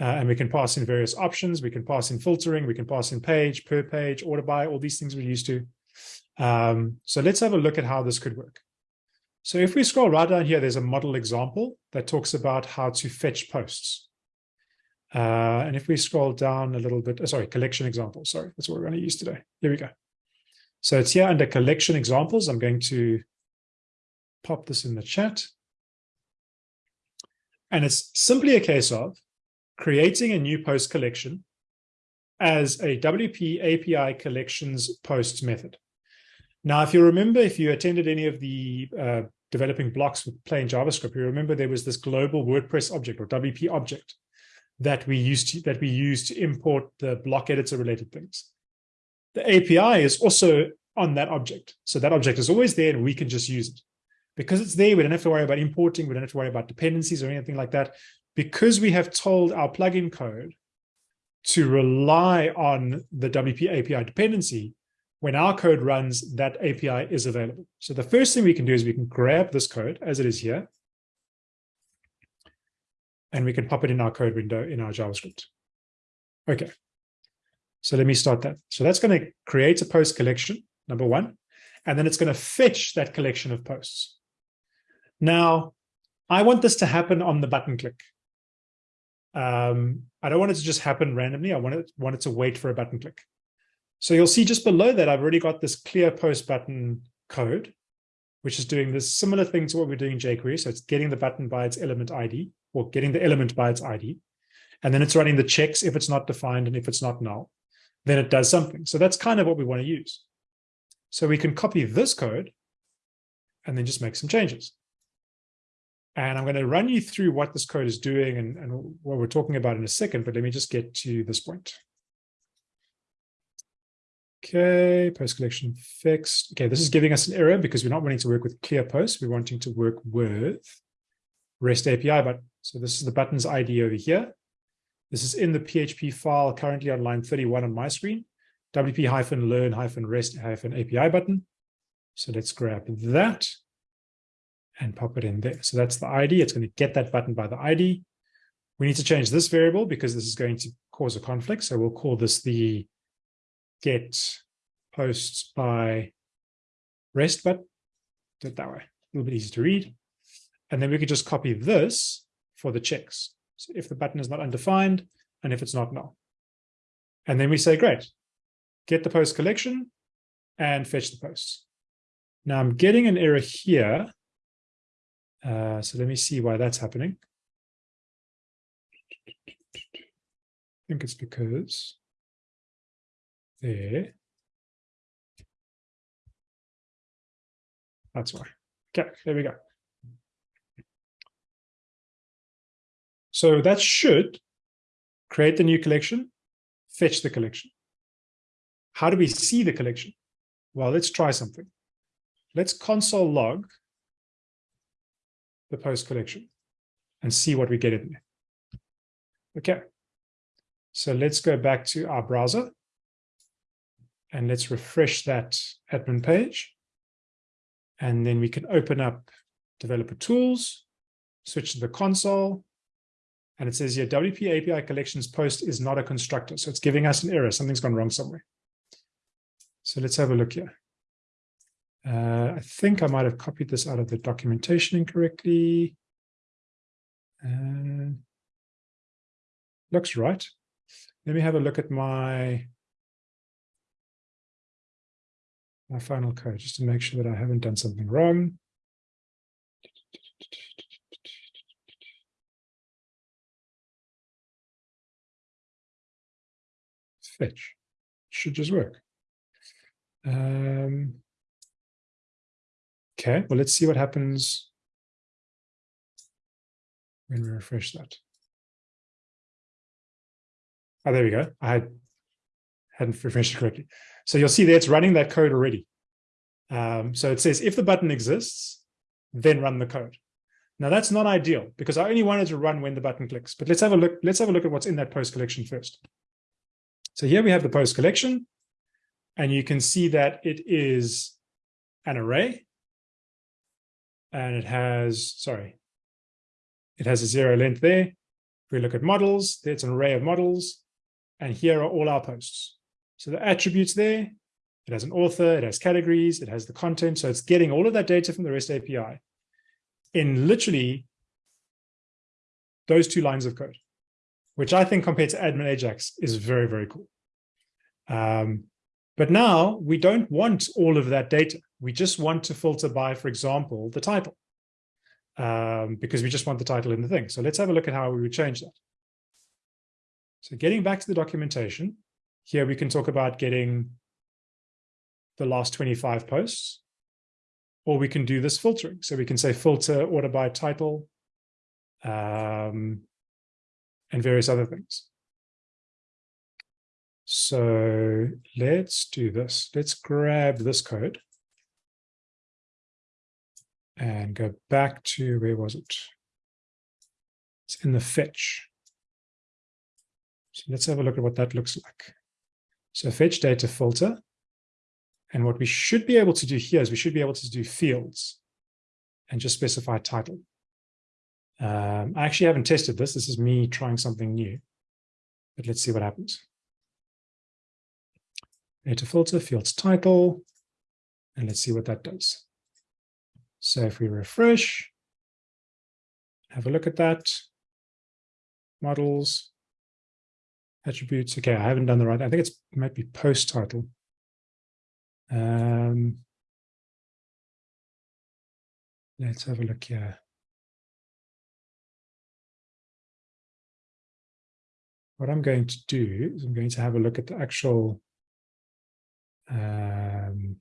Speaker 1: Uh, and we can pass in various options. We can pass in filtering. We can pass in page, per page, order by, all these things we're used to. Um, so let's have a look at how this could work. So if we scroll right down here, there's a model example that talks about how to fetch posts. Uh, and if we scroll down a little bit, oh, sorry, collection examples, sorry, that's what we're going to use today. Here we go. So it's here under collection examples. I'm going to pop this in the chat. And it's simply a case of creating a new post collection as a WP API collections posts method. Now, if you remember, if you attended any of the uh, developing blocks with plain JavaScript, you remember there was this global WordPress object or WP object that we used to, that we use to import the block editor related things. The API is also on that object. So that object is always there and we can just use it. Because it's there, we don't have to worry about importing, we don't have to worry about dependencies or anything like that. Because we have told our plugin code to rely on the WP API dependency, when our code runs, that API is available. So the first thing we can do is we can grab this code as it is here, and we can pop it in our code window in our JavaScript. Okay, so let me start that. So that's going to create a post collection, number one, and then it's going to fetch that collection of posts. Now, I want this to happen on the button click. Um, I don't want it to just happen randomly. I want it, want it to wait for a button click. So you'll see just below that, I've already got this clear post button code, which is doing this similar thing to what we're doing in jQuery. So it's getting the button by its element ID or getting the element by its ID. And then it's running the checks if it's not defined and if it's not null, then it does something. So that's kind of what we want to use. So we can copy this code and then just make some changes. And I'm going to run you through what this code is doing and, and what we're talking about in a second, but let me just get to this point. Okay, post collection fixed. Okay, this is giving us an error because we're not wanting to work with clear posts. We're wanting to work with REST API button. So this is the button's ID over here. This is in the PHP file currently on line 31 on my screen, wp-learn-rest-api button. So let's grab that and pop it in there. So that's the ID. It's going to get that button by the ID. We need to change this variable because this is going to cause a conflict. So we'll call this the get posts by rest button. Do it that way. A little bit easy to read. And then we could just copy this for the checks. So if the button is not undefined and if it's not null. And then we say, great, get the post collection and fetch the posts. Now I'm getting an error here. Uh, so let me see why that's happening. I think it's because there. That's why. Okay, there we go. So that should create the new collection, fetch the collection. How do we see the collection? Well, let's try something. Let's console log the post collection and see what we get in there. Okay. So let's go back to our browser and let's refresh that admin page. And then we can open up developer tools, switch to the console, and it says here, WP API collections post is not a constructor. So it's giving us an error. Something's gone wrong somewhere. So let's have a look here. Uh, I think I might have copied this out of the documentation incorrectly. Uh, looks right. Let me have a look at my, my final code just to make sure that I haven't done something wrong. fetch. Should just work. Um, okay, well, let's see what happens when we refresh that. Oh, there we go. I had, hadn't refreshed it correctly. So you'll see there it's running that code already. Um, so it says if the button exists, then run the code. Now that's not ideal because I only wanted to run when the button clicks. But let's have a look. Let's have a look at what's in that post collection first. So here we have the post collection, and you can see that it is an array. And it has, sorry, it has a zero length there. If we look at models, there's an array of models, and here are all our posts. So the attributes there, it has an author, it has categories, it has the content. So it's getting all of that data from the REST API in literally those two lines of code, which I think compared to admin Ajax is very, very cool. Um, but now we don't want all of that data. We just want to filter by, for example, the title, um, because we just want the title in the thing. So let's have a look at how we would change that. So getting back to the documentation, here we can talk about getting the last 25 posts, or we can do this filtering. So we can say filter order by title um, and various other things. So let's do this. Let's grab this code and go back to, where was it? It's in the fetch. So let's have a look at what that looks like. So fetch data filter. And what we should be able to do here is we should be able to do fields and just specify title. Um, I actually haven't tested this. This is me trying something new, but let's see what happens. Data filter, fields title, and let's see what that does. So if we refresh, have a look at that, models, attributes. Okay, I haven't done the right. I think it's it might be post title. Um, let's have a look here. What I'm going to do is I'm going to have a look at the actual um,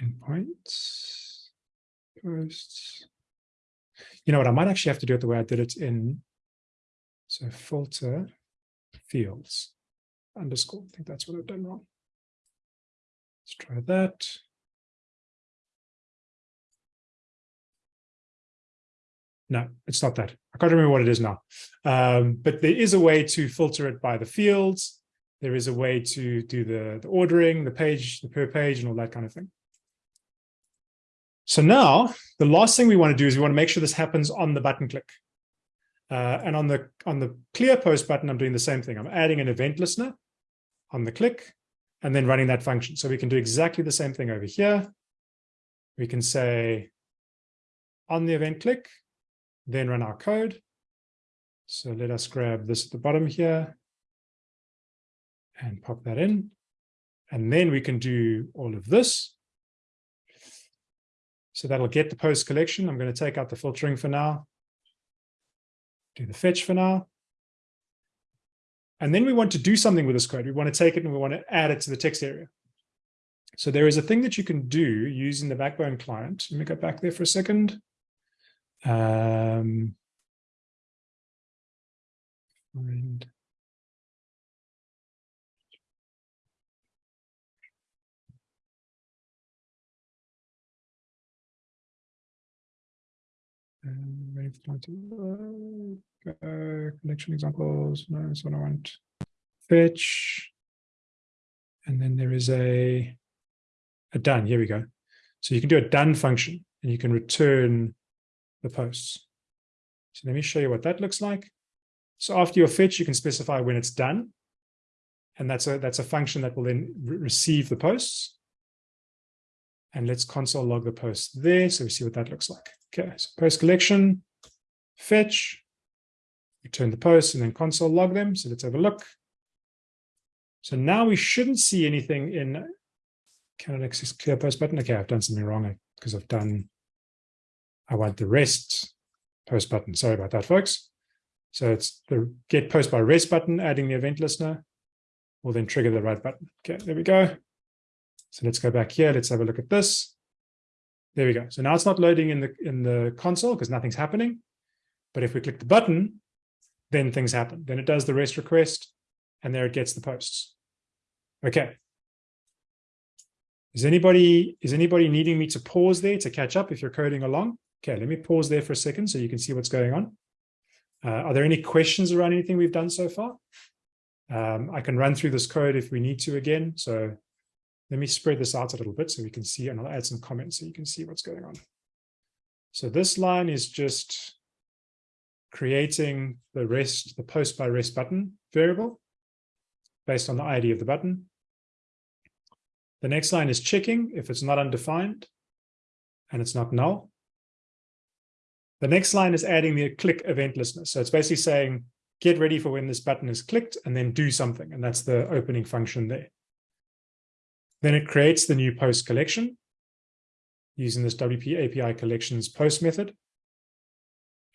Speaker 1: endpoints, posts. You know what, I might actually have to do it the way I did it in, so filter fields underscore. I think that's what I've done wrong. Let's try that. No, it's not that. I can't remember what it is now. Um, but there is a way to filter it by the fields. There is a way to do the, the ordering, the page, the per page, and all that kind of thing. So now the last thing we want to do is we want to make sure this happens on the button click. Uh, and on the on the clear post button, I'm doing the same thing. I'm adding an event listener on the click and then running that function. So we can do exactly the same thing over here. We can say on the event click, then run our code. So let us grab this at the bottom here and pop that in. And then we can do all of this. So that'll get the post collection. I'm going to take out the filtering for now. Do the fetch for now. And then we want to do something with this code. We want to take it and we want to add it to the text area. So there is a thing that you can do using the Backbone client. Let me go back there for a second. Um, um, ready for uh, collection examples. No, what I want. Fetch. And then there is a, a done. Here we go. So you can do a done function and you can return the posts. So let me show you what that looks like. So after your fetch, you can specify when it's done. And that's a, that's a function that will then re receive the posts. And let's console log the post there. So we see what that looks like. Okay, so post collection, fetch, return the posts and then console log them. So let's have a look. So now we shouldn't see anything in cannot access clear post button. Okay, I've done something wrong eh, because I've done I want the rest post button. Sorry about that, folks. So it's the get post by rest button, adding the event listener will then trigger the right button. Okay, there we go. So let's go back here. Let's have a look at this. There we go. So now it's not loading in the in the console because nothing's happening. But if we click the button, then things happen. Then it does the rest request, and there it gets the posts. Okay. Is anybody is anybody needing me to pause there to catch up if you're coding along? Okay, let me pause there for a second so you can see what's going on. Uh, are there any questions around anything we've done so far? Um, I can run through this code if we need to again. So let me spread this out a little bit so we can see, and I'll add some comments so you can see what's going on. So this line is just creating the rest, the post by rest button variable based on the ID of the button. The next line is checking if it's not undefined and it's not null. The next line is adding the click event listener. So it's basically saying, get ready for when this button is clicked and then do something. And that's the opening function there. Then it creates the new post collection using this WP API collections post method.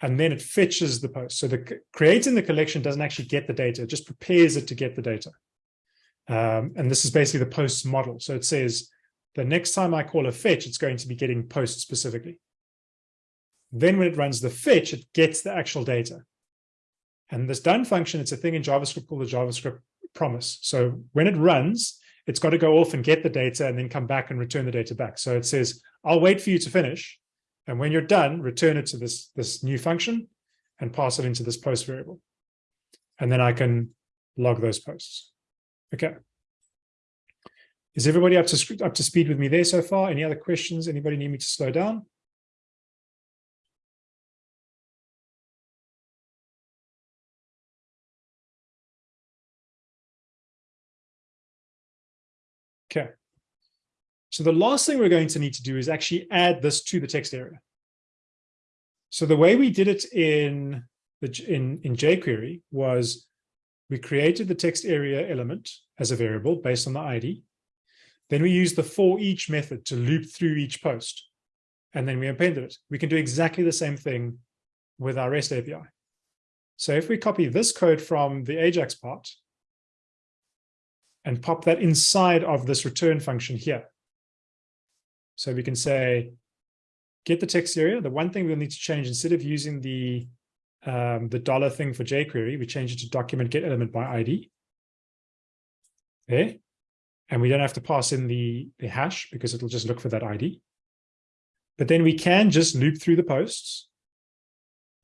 Speaker 1: And then it fetches the post. So the creating the collection doesn't actually get the data, it just prepares it to get the data. Um, and this is basically the post model. So it says the next time I call a fetch, it's going to be getting post specifically. Then when it runs the fetch, it gets the actual data. And this done function, it's a thing in JavaScript called the JavaScript promise. So when it runs, it's got to go off and get the data and then come back and return the data back. So it says, I'll wait for you to finish. And when you're done, return it to this, this new function and pass it into this post variable. And then I can log those posts. Okay. Is everybody up to, up to speed with me there so far? Any other questions? Anybody need me to slow down? So the last thing we're going to need to do is actually add this to the text area. So the way we did it in the in, in jQuery was we created the text area element as a variable based on the ID. Then we used the for each method to loop through each post. And then we appended it. We can do exactly the same thing with our REST API. So if we copy this code from the Ajax part and pop that inside of this return function here. So we can say, get the text area. The one thing we'll need to change, instead of using the um, the dollar thing for jQuery, we change it to document get element by ID. There. And we don't have to pass in the, the hash because it'll just look for that ID. But then we can just loop through the posts.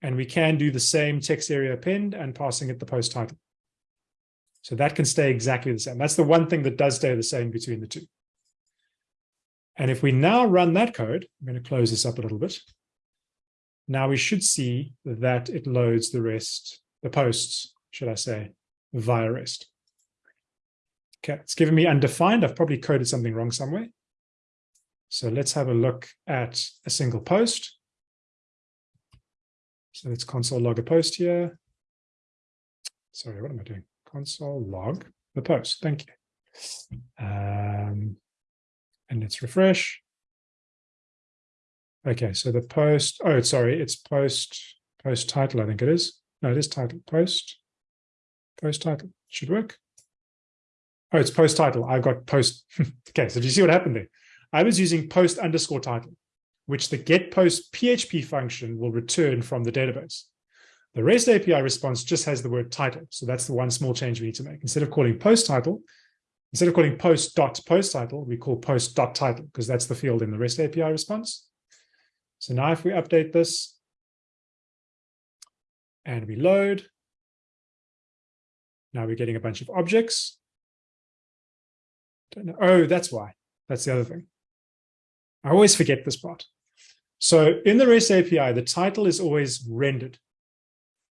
Speaker 1: And we can do the same text area append and passing it the post title. So that can stay exactly the same. That's the one thing that does stay the same between the two. And if we now run that code, I'm going to close this up a little bit. Now we should see that it loads the rest, the posts, should I say, via REST. Okay, it's given me undefined. I've probably coded something wrong somewhere. So let's have a look at a single post. So let's console log a post here. Sorry, what am I doing? console log the post. Thank you. Um, and let's refresh. Okay, so the post, oh, sorry, it's post, post title, I think it is. No, it is title, post, post title, should work. Oh, it's post title. I've got post. <laughs> okay, so do you see what happened there? I was using post underscore title, which the get post PHP function will return from the database. The REST API response just has the word title. So that's the one small change we need to make. Instead of calling post title, instead of calling post dot post title, we call post dot title because that's the field in the REST API response. So now if we update this and we load, now we're getting a bunch of objects. Oh, that's why. That's the other thing. I always forget this part. So in the REST API, the title is always rendered.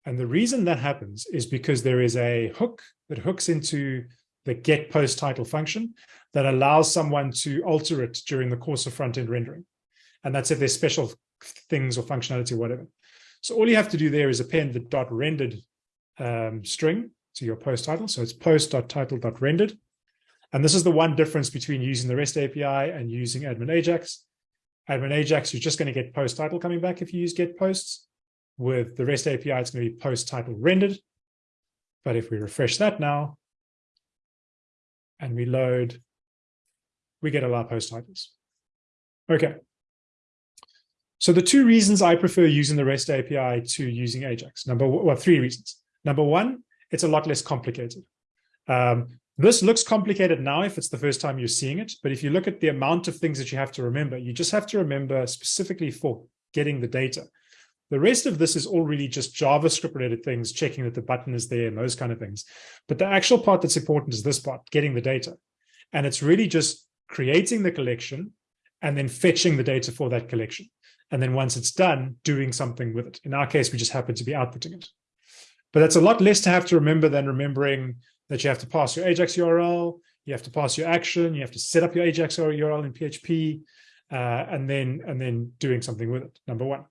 Speaker 1: And the reason that happens is because there is a hook that hooks into the get post title function that allows someone to alter it during the course of front-end rendering. And that's if there's special things or functionality or whatever. So all you have to do there is append the dot rendered um, string to your post title. So it's post.title.rendered. And this is the one difference between using the REST API and using admin Ajax. Admin Ajax, you're just going to get post title coming back if you use get posts with the REST API, it's going to be post title rendered. But if we refresh that now and we load, we get all our post titles. Okay. So the two reasons I prefer using the REST API to using Ajax, number well, three reasons. Number one, it's a lot less complicated. Um, this looks complicated now if it's the first time you're seeing it, but if you look at the amount of things that you have to remember, you just have to remember specifically for getting the data. The rest of this is all really just JavaScript related things, checking that the button is there and those kind of things. But the actual part that's important is this part, getting the data. And it's really just creating the collection and then fetching the data for that collection. and then once it's done, doing something with it. In our case, we just happen to be outputting it. But that's a lot less to have to remember than remembering that you have to pass your Ajax URL, you have to pass your action, you have to set up your Ajax URL in PHP, uh, and then and then doing something with it, number one.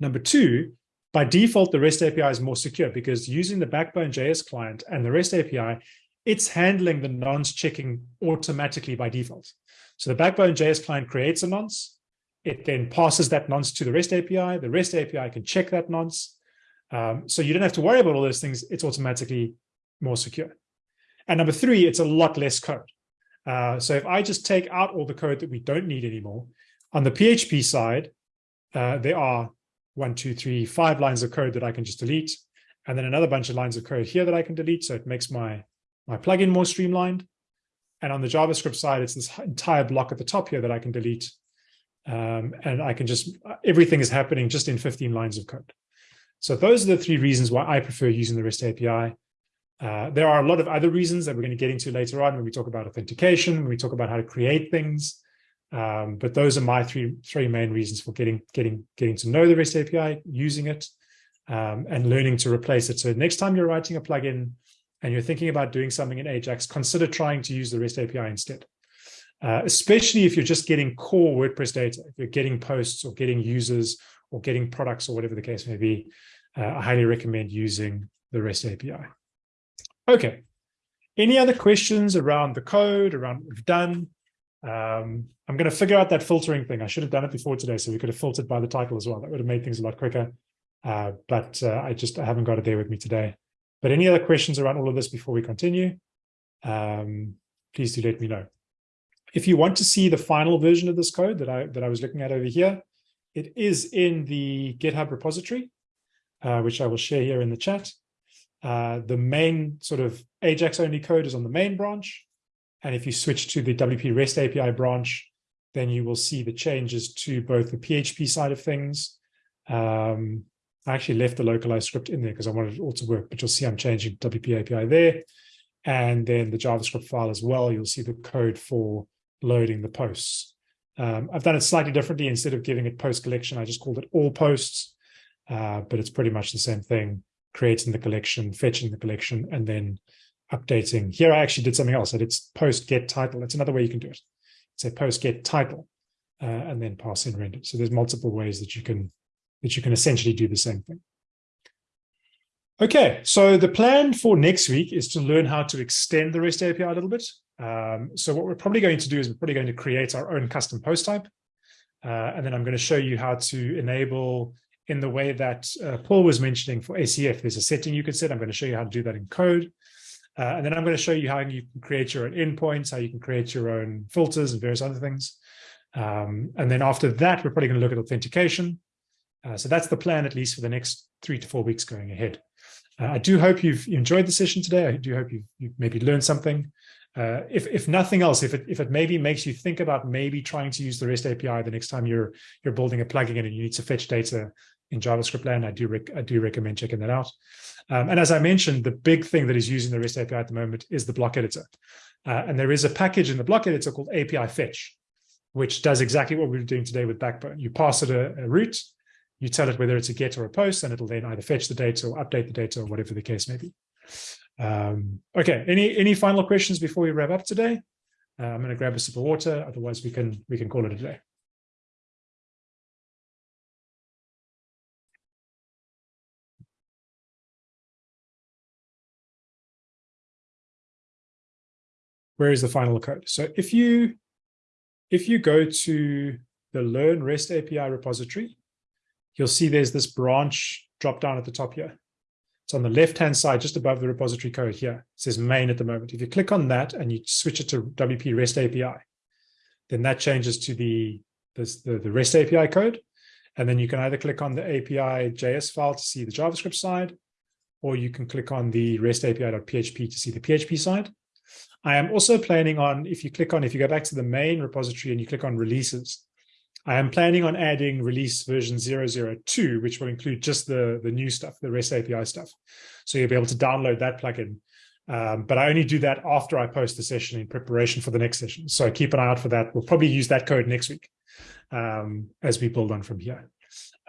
Speaker 1: Number two, by default, the REST API is more secure because using the Backbone JS client and the REST API, it's handling the nonce checking automatically by default. So the Backbone JS client creates a nonce, it then passes that nonce to the REST API. The REST API can check that nonce. Um, so you don't have to worry about all those things. It's automatically more secure. And number three, it's a lot less code. Uh, so if I just take out all the code that we don't need anymore, on the PHP side, uh, there are one, two, three, five lines of code that I can just delete, and then another bunch of lines of code here that I can delete. So it makes my, my plugin more streamlined. And on the JavaScript side, it's this entire block at the top here that I can delete um, and I can just, everything is happening just in 15 lines of code. So those are the three reasons why I prefer using the REST API. Uh, there are a lot of other reasons that we're going to get into later on when we talk about authentication, when we talk about how to create things. Um, but those are my three three main reasons for getting getting getting to know the REST API, using it, um, and learning to replace it. So next time you're writing a plugin and you're thinking about doing something in Ajax, consider trying to use the REST API instead uh, especially if you're just getting core WordPress data, if you're getting posts or getting users or getting products or whatever the case may be, uh, I highly recommend using the REST API. Okay. Any other questions around the code, around what we've done? Um, I'm going to figure out that filtering thing. I should have done it before today, so we could have filtered by the title as well. That would have made things a lot quicker. Uh, but uh, I just I haven't got it there with me today. But any other questions around all of this before we continue? Um, please do let me know. If you want to see the final version of this code that I that I was looking at over here, it is in the GitHub repository, uh, which I will share here in the chat. Uh, the main sort of Ajax only code is on the main branch. And if you switch to the WP REST API branch, then you will see the changes to both the PHP side of things. Um, I actually left the localized script in there because I wanted it all to work, but you'll see I'm changing WP API there. And then the JavaScript file as well, you'll see the code for loading the posts. Um, I've done it slightly differently. Instead of giving it post collection, I just called it all posts, uh, but it's pretty much the same thing, creating the collection, fetching the collection, and then updating. Here, I actually did something else. I did post get title. It's another way you can do it. Say post get title, uh, and then pass in render. So there's multiple ways that you can that you can essentially do the same thing. Okay, so the plan for next week is to learn how to extend the REST API a little bit. Um, so what we're probably going to do is we're probably going to create our own custom post type. Uh, and then I'm going to show you how to enable in the way that uh, Paul was mentioning for ACF. There's a setting you can set. I'm going to show you how to do that in code. Uh, and then I'm going to show you how you can create your own endpoints, how you can create your own filters and various other things. Um, and then after that, we're probably going to look at authentication. Uh, so that's the plan, at least for the next three to four weeks going ahead. Uh, I do hope you've enjoyed the session today. I do hope you've, you've maybe learned something uh, if if nothing else, if it if it maybe makes you think about maybe trying to use the REST API the next time you're you're building a plugin and you need to fetch data in JavaScript land, I do I do recommend checking that out. Um, and as I mentioned, the big thing that is using the REST API at the moment is the block editor. Uh, and there is a package in the block editor called API Fetch, which does exactly what we are doing today with Backbone. You pass it a, a route, you tell it whether it's a get or a post, and it'll then either fetch the data or update the data or whatever the case may be. Um, okay, any any final questions before we wrap up today? Uh, I'm going to grab a sip of water. Otherwise, we can we can call it a day. Where is the final code? So if you if you go to the Learn REST API repository, you'll see there's this branch drop down at the top here. It's on the left-hand side, just above the repository code here. It says main at the moment. If you click on that and you switch it to WP REST API, then that changes to the, the, the REST API code. And then you can either click on the API JS file to see the JavaScript side, or you can click on the REST API.php to see the PHP side. I am also planning on, if you click on, if you go back to the main repository and you click on releases, I am planning on adding release version 002, which will include just the, the new stuff, the REST API stuff. So you'll be able to download that plugin. Um, but I only do that after I post the session in preparation for the next session. So keep an eye out for that. We'll probably use that code next week. um, as we build on from here.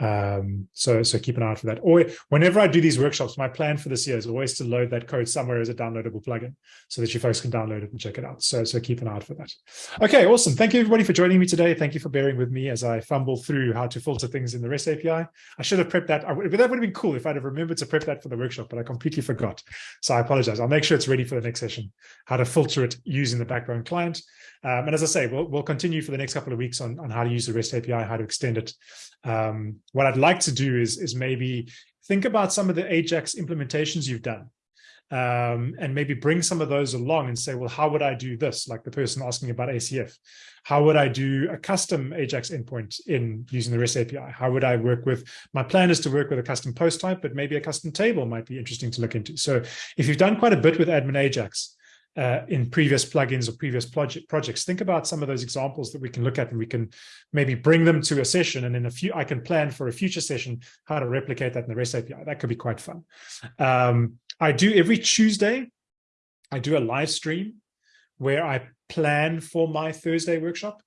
Speaker 1: Um, so, so keep an eye out for that. Or whenever I do these workshops, my plan for this year is always to load that code somewhere as a downloadable plugin so that you folks can download it and check it out. So, so keep an eye out for that. Okay, awesome. Thank you everybody for joining me today. Thank you for bearing with me as I fumble through how to filter things in the REST API. I should have prepped that. I, that would have been cool if I'd have remembered to prep that for the workshop, but I completely forgot. So I apologize. I'll make sure it's ready for the next session, how to filter it using the backbone client. Um, and as I say, we'll, we'll continue for the next couple of weeks on, on how to use the REST API, how to extend it. Um, what I'd like to do is, is maybe think about some of the Ajax implementations you've done um, and maybe bring some of those along and say, well, how would I do this? Like the person asking about ACF. How would I do a custom Ajax endpoint in using the REST API? How would I work with, my plan is to work with a custom post type, but maybe a custom table might be interesting to look into. So if you've done quite a bit with admin Ajax, uh, in previous plugins or previous project projects. Think about some of those examples that we can look at and we can maybe bring them to a session and in a few, I can plan for a future session how to replicate that in the REST API. That could be quite fun. Um, I do every Tuesday, I do a live stream where I plan for my Thursday workshop.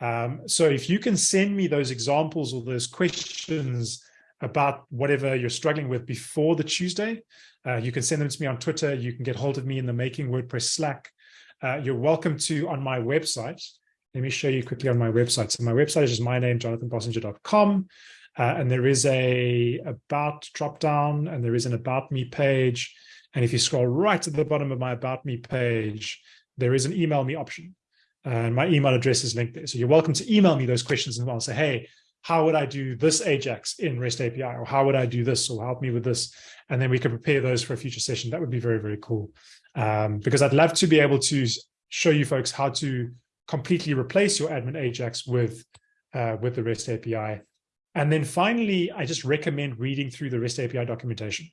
Speaker 1: Um, so if you can send me those examples or those questions about whatever you're struggling with before the Tuesday, uh, you can send them to me on Twitter. You can get hold of me in the Making WordPress Slack. Uh, you're welcome to on my website. Let me show you quickly on my website. So my website is just my name, jonathanbossenger.com. Uh, and there is a about drop down and there is an about me page. And if you scroll right to the bottom of my about me page, there is an email me option. And my email address is linked there. So you're welcome to email me those questions as well. Say, hey, how would I do this Ajax in REST API? Or how would I do this? Or help me with this? And then we could prepare those for a future session. That would be very, very cool. Um, because I'd love to be able to show you folks how to completely replace your admin Ajax with, uh, with the REST API. And then finally, I just recommend reading through the REST API documentation.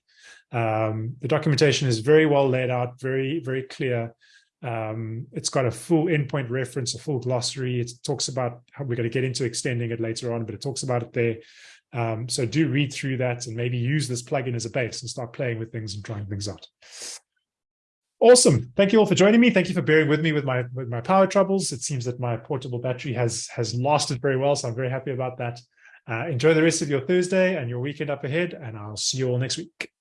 Speaker 1: Um, the documentation is very well laid out, very, very clear. Um, it's got a full endpoint reference, a full glossary. It talks about how we're going to get into extending it later on, but it talks about it there. Um, so do read through that and maybe use this plugin as a base and start playing with things and trying things out. Awesome. Thank you all for joining me. Thank you for bearing with me with my with my power troubles. It seems that my portable battery has has lasted very well, so I'm very happy about that. Uh, enjoy the rest of your Thursday and your weekend up ahead, and I'll see you all next week.